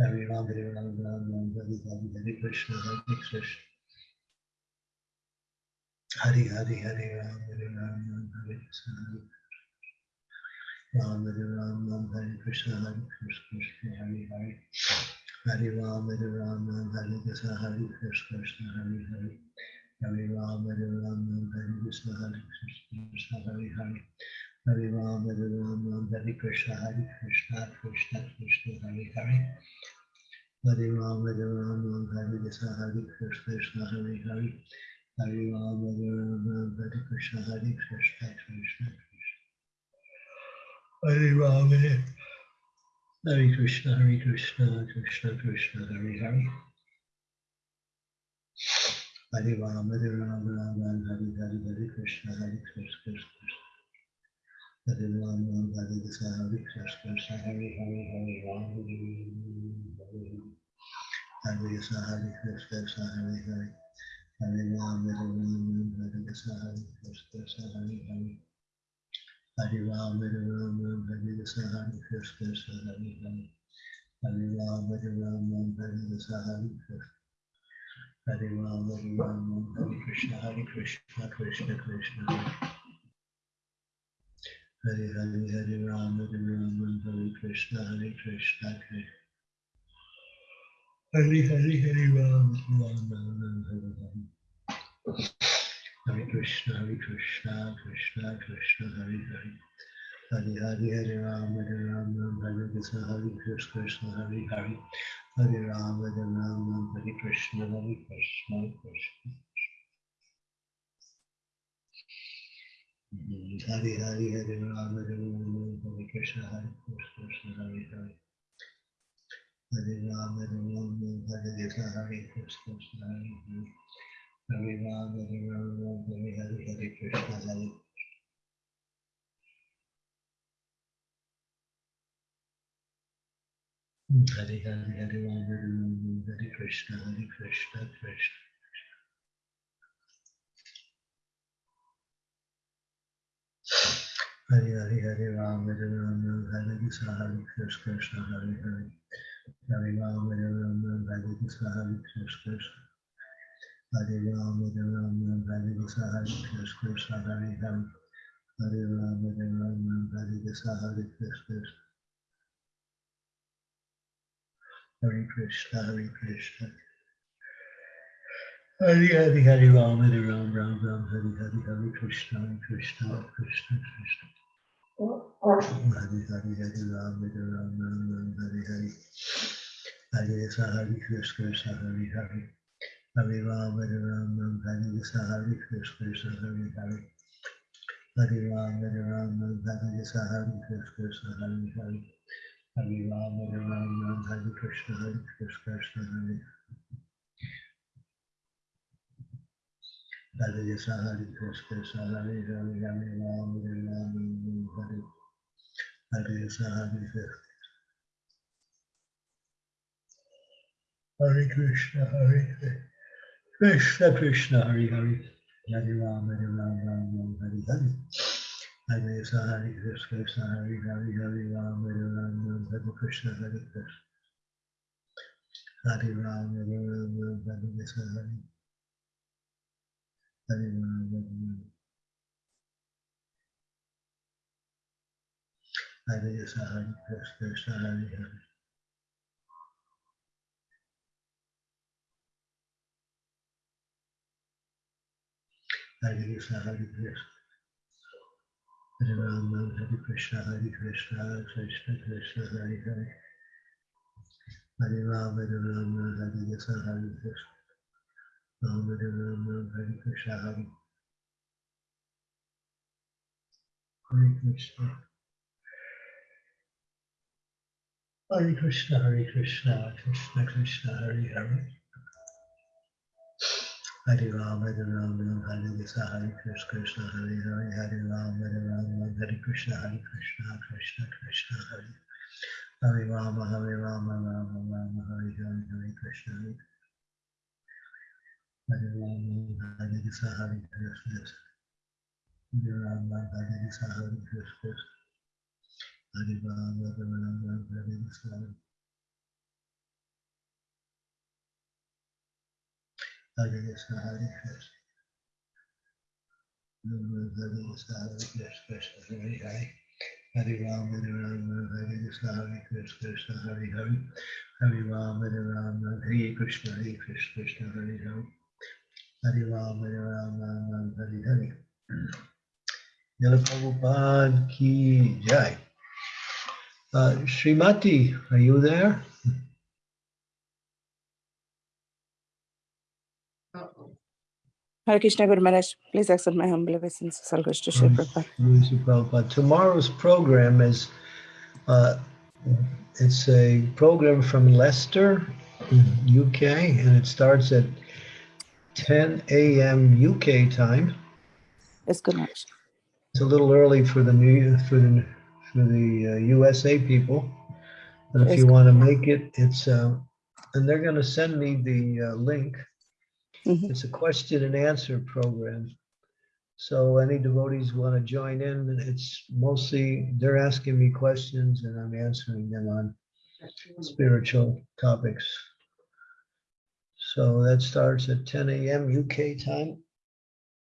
Hare Rama, Hare Rama, Rama, Hare Hare, Hare Krishna, Hare Krishna. Hare Hare, Hare Rama, Hare Rama, Hare Krishna, Hare Rama, Hare Rama, Hare Krishna, Hare Krishna, Hare Hare. Hare Rama, Hare Rama, Hare Krishna, Hare Krishna, Krishna Hare Hare. Hare Rama, Hare Rama, Hare Krishna, Hare Krishna, Krishna Hare Hare. Hare Rama, Hare Rama, Hare Krishna, Hare Krishna, Krishna Krishna Hare Hare. Hare Rama, Hare Rama, Hare Krishna, Hare Krishna, Krishna Hare Hare. Hare Rama, Hare Rama, Hare Krishna, Hare Krishna, Krishna Krishna. Hare Rama, Hare Krishna, Hare Krishna, Krishna Krishna, Hare Hare. Hare Rama, Hare Rama, Rama Hare Hare, Hare Krishna, Hare Krishna, Krishna. Hare Rama, Hare Krishna, Hare Krishna, Krishna Hare Hare, Hare Rama, Hare Hare. Krishna, Hare Krishna, Krishna Hare Hare. Hare Rama, Hare Rama, Hare Krishna, Hare Krishna, Krishna Hare Hare. Hare Rama, Hare Rama, Hare Krishna, Hare Krishna, Hare Hare. Hare Rama, Hare Rama, Hare Krishna, Hare Krishna. Hare Rama, Hare Rama, Hare Krishna, Hare Krishna, Hare Krishna, Hare Krishna, Krishna. Hare Hare, Hare Rama, Rama, Rama, Hare Hare. Hare Krishna, Hare Krishna, Krishna Krishna, Hare Hare. Hare Hare, Hare Rama, Hare Rama, Hare Krishna, Hare Krishna, Krishna Hare Hare. Hare Rama, Hare Rama, Hare Krishna, Hare Krishna, Krishna. Mhm. Hare Hare, Hare Rama, Hare Rama, Hare Krishna, Hare Krishna, Krishna Hare Hare. Hare Rama, Hare Rama, Hare Krishna, Hare Krishna, Krishna Hare Hare. Hare Rama, Hare Rama, Hare Hare, Hare Krishna, Hare Hare Hare, Hare Rama, Hare Rama, Hare Krishna, Hare Krishna, Krishna. Hare Hare, Hare Rama, Hare Rama, Hare Krishna, Hare Krishna, Hare Hare. Hare Rama, Hare Rama, Hare Krishna, Hare Krishna. Hare Rama, Hare Rama, Hare Krishna, Hare Krishna, Krishna Hare Hare. Hare Rama, Hare Rama, Hare Krishna, Hare Krishna. Hare Krishna, Hare Krishna. Hare Hare, Hare Rama, Hare Rama, Rama Rama, Hare Hare, Hare Krishna, Hare Krishna, Krishna Krishna. Hare Hare, Hare Rama, Hare Rama, Rama Hare Hare. Hare Krishna, Hare Krishna, Krishna Hare Hare. Hare Rama, Hare Rama, Hare Krishna, Hare Krishna, Krishna Hare Hare. Hare Rama, Hare Rama, Hare Krishna, Hare Krishna, Krishna Hare Hare. Hare Rama, Hare Rama, Hare Krishna, Hare Krishna, Krishna Hare Hare Krishna, Hare Krishna, Hare Hare, Hare Hare Rama, Hare Hare Krishna, Hare Krishna. Hare Krishna, Hare Hare. Krishna Krishna, Hare Hare. Hare Rama, Hare Rama, Hare Hare. Hare Krishna, Hare Krishna, Hare Hare, Hare Rama, Hare Rama, Hare Krishna, Hare Krishna. Hare Rama, Hare Rama, Hare Krishna, Hare Hare Rama, Hare Rama. Hare Krishna, Hare Krishna, Hare Hare. Hare Krishna, Hare Krishna. Hare Hare Krishna, Hare Krishna, Krishna Krishna, Hare Hare. Hare Hare Hare Krishna, Hare Krishna. Rama, Hare Hare Krishna, Hare. Hare Krishna. Hare Krishna, Hare Krishna, Krishna Krishna, Hare Hare. Hare Rama, Hare Rama, Hare Krishna, Hare Krishna, Hare Hare, Hare Rama, Hare Rama, Hare Krishna, Hare Krishna, Krishna Krishna, Hare Rama, Hare Rama, Rama Rama, Hare Hare, Hare Krishna, Hare Hare Krishna, Hare Krishna, Hare Rama, Hare Krishna, Hare Krishna, Rama, Hare Krishna, Hare Krishna, Hare Krishna. Hare Krishna, Hare Krishna, Krishna Hare Hare. Hare Ram, Hare Rama, Hare Krishna, Hare Krishna, Krishna Hare Hare. Hare Ram, Hare Rama, Hare Krishna, Hare Krishna, Krishna Hare Hare. Hare Ram, Hare Rama, Hare Hare. Yala Prabhupada ki jai. Uh, Srimati, are you there? Hare Krishna Guru Maharaj, please accept my humble obeisance. All goes to Shri Prabhupada. Tomorrow's program is, uh, it's a program from Leicester, UK, and it starts at 10 a.m. UK time. Yes, Guru Maharaj. It's a little early for the new, for the, for the uh, USA people. But if Yes. you want to make it, it's, uh, and they're going to send me the uh, link. Mhm. It's a question and answer program. So any devotees want to join in, it's mostly, they're asking me questions and I'm answering them on spiritual topics. So that starts at 10 a.m. UK time.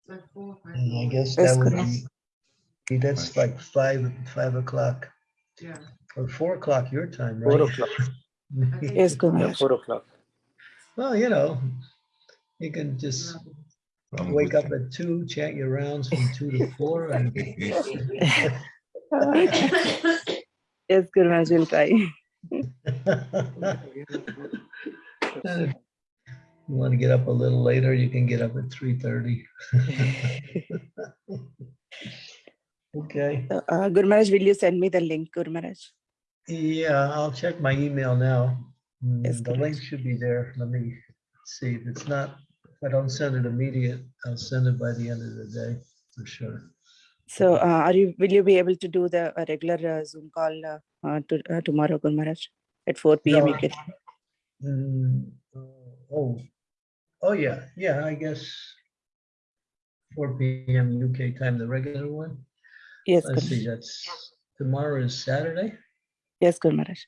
And I guess that would be, that's like five, five o'clock Yeah. or four o'clock your time, right? Four o'clock. Yes, Guru Yeah, four o'clock. Well, you know, you can just I'm wake with up at two, chant your rounds from two to four and you. Yes, Guru Maharaj will try. And if You want to get up a little later, you can get up at three thirty. Okay, Uh, Guru Maharaj, will you send me the link, Guru Maharaj? yeah, I'll check my email now. Mm, Yes, The correct. link should be there. Let me see if it's not, if I don't send it immediate, I'll send it by the end of the day for sure. So, uh, are you? Will you be able to do the uh, regular uh, Zoom call uh, uh, to, uh, tomorrow, Guru Maharaj, at 4 p.m. No. UK? Mm, uh, Oh, oh, yeah, yeah, I guess four PM UK time, the regular one. Yes, Let's see, that's, tomorrow is Saturday. Yes, Guru Maharaj.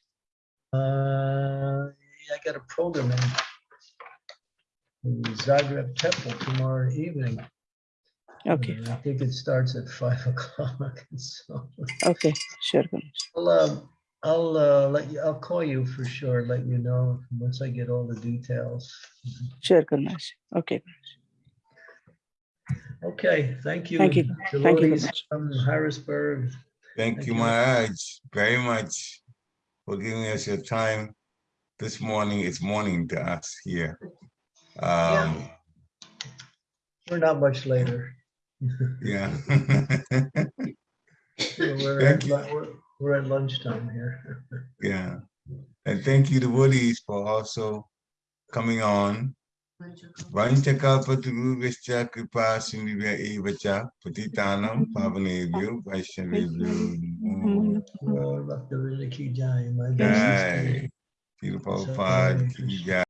Uh, yeah, I got a program in in Zagreb Temple tomorrow evening. Okay, and I think it starts at five o'clock. So okay, sure, I'll, um, I'll, uh, let you, I'll call you for sure, let you know once I get all the details. Sure, Guru Maharaj. Okay, Okay, thank you. Thank you. Thank you much. From Harrisburg. Thank Thank you, you. Maharaj, very much for giving us your time. This morning, it's morning to us here. Um, We're not much later. yeah. We're Thank at, you. we're, we're at lunchtime here. Yeah. And thank you, devotees, for also coming on Vanchakalpatarubhascha kripa sindhya evacha patitanam pavanebhyo vaishnavebhyo namo Lord, Bhakta Vrinda ki jai. My best Jai. Srila Prabhupada ki jai.